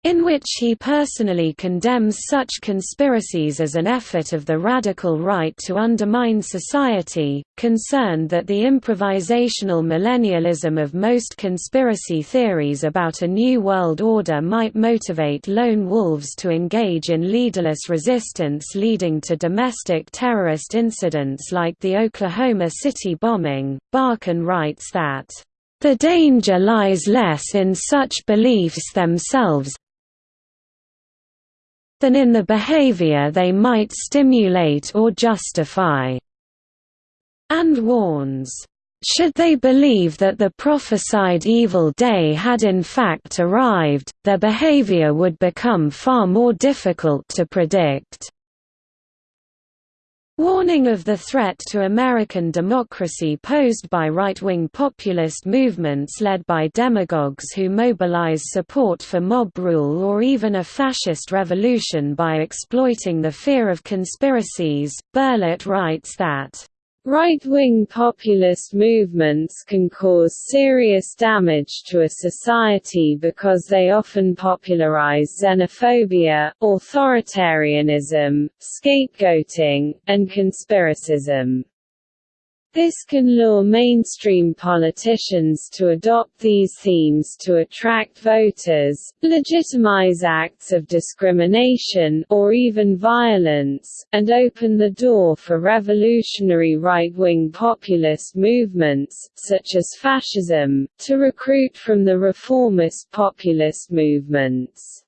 in which he personally condemns such conspiracies as an effort of the radical right to undermine society, concerned that the improvisational millennialism of most conspiracy theories about a new world order might motivate lone wolves to engage in leaderless resistance leading to domestic terrorist incidents like the Oklahoma City bombing. Barkun writes that the danger lies less in such beliefs themselves, than in the behavior they might stimulate or justify, and warns, should they believe that the prophesied evil day had in fact arrived, their behavior would become far more difficult to predict. Warning of the threat to American democracy posed by right-wing populist movements led by demagogues who mobilize support for mob rule or even a fascist revolution by exploiting the fear of conspiracies, Berlet writes that Right-wing populist movements can cause serious damage to a society because they often popularize xenophobia, authoritarianism, scapegoating, and conspiracism. This can lure mainstream politicians to adopt these themes to attract voters, legitimize acts of discrimination or even violence, and open the door for revolutionary right-wing populist movements, such as fascism, to recruit from the reformist populist movements.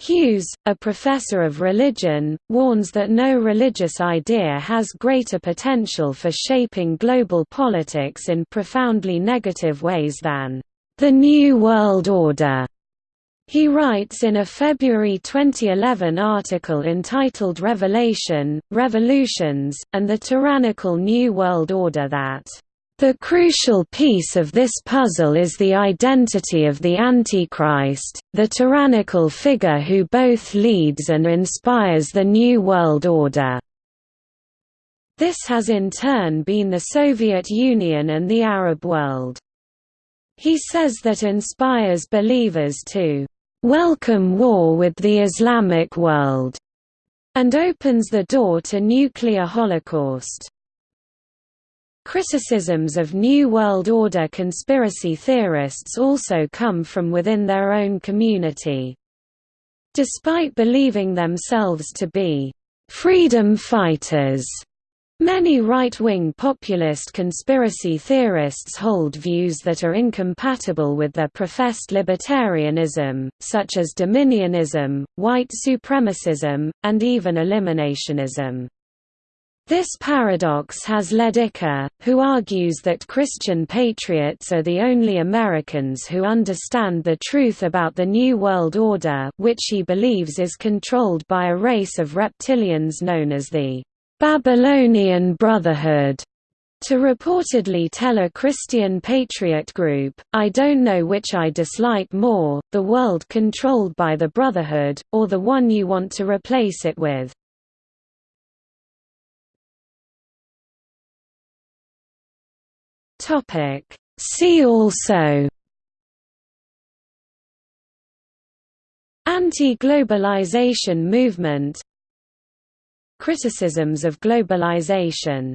Hughes, a professor of religion, warns that no religious idea has greater potential for shaping global politics in profoundly negative ways than the New World Order. He writes in a February 2011 article entitled Revelation, Revolutions, and the Tyrannical New World Order that the crucial piece of this puzzle is the identity of the Antichrist, the tyrannical figure who both leads and inspires the New World Order. This has in turn been the Soviet Union and the Arab world. He says that inspires believers to welcome war with the Islamic world, and opens the door to nuclear holocaust. Criticisms of New World Order conspiracy theorists also come from within their own community. Despite believing themselves to be freedom fighters, Many right-wing populist conspiracy theorists hold views that are incompatible with their professed libertarianism, such as dominionism, white supremacism, and even eliminationism. This paradox has led Icke, who argues that Christian patriots are the only Americans who understand the truth about the New World Order which he believes is controlled by a race of reptilians known as the Babylonian Brotherhood. To reportedly tell a Christian patriot group, I don't know which I dislike more, the world controlled by the Brotherhood, or the one you want to replace it with. Topic. See also Anti-globalization movement Criticisms of globalization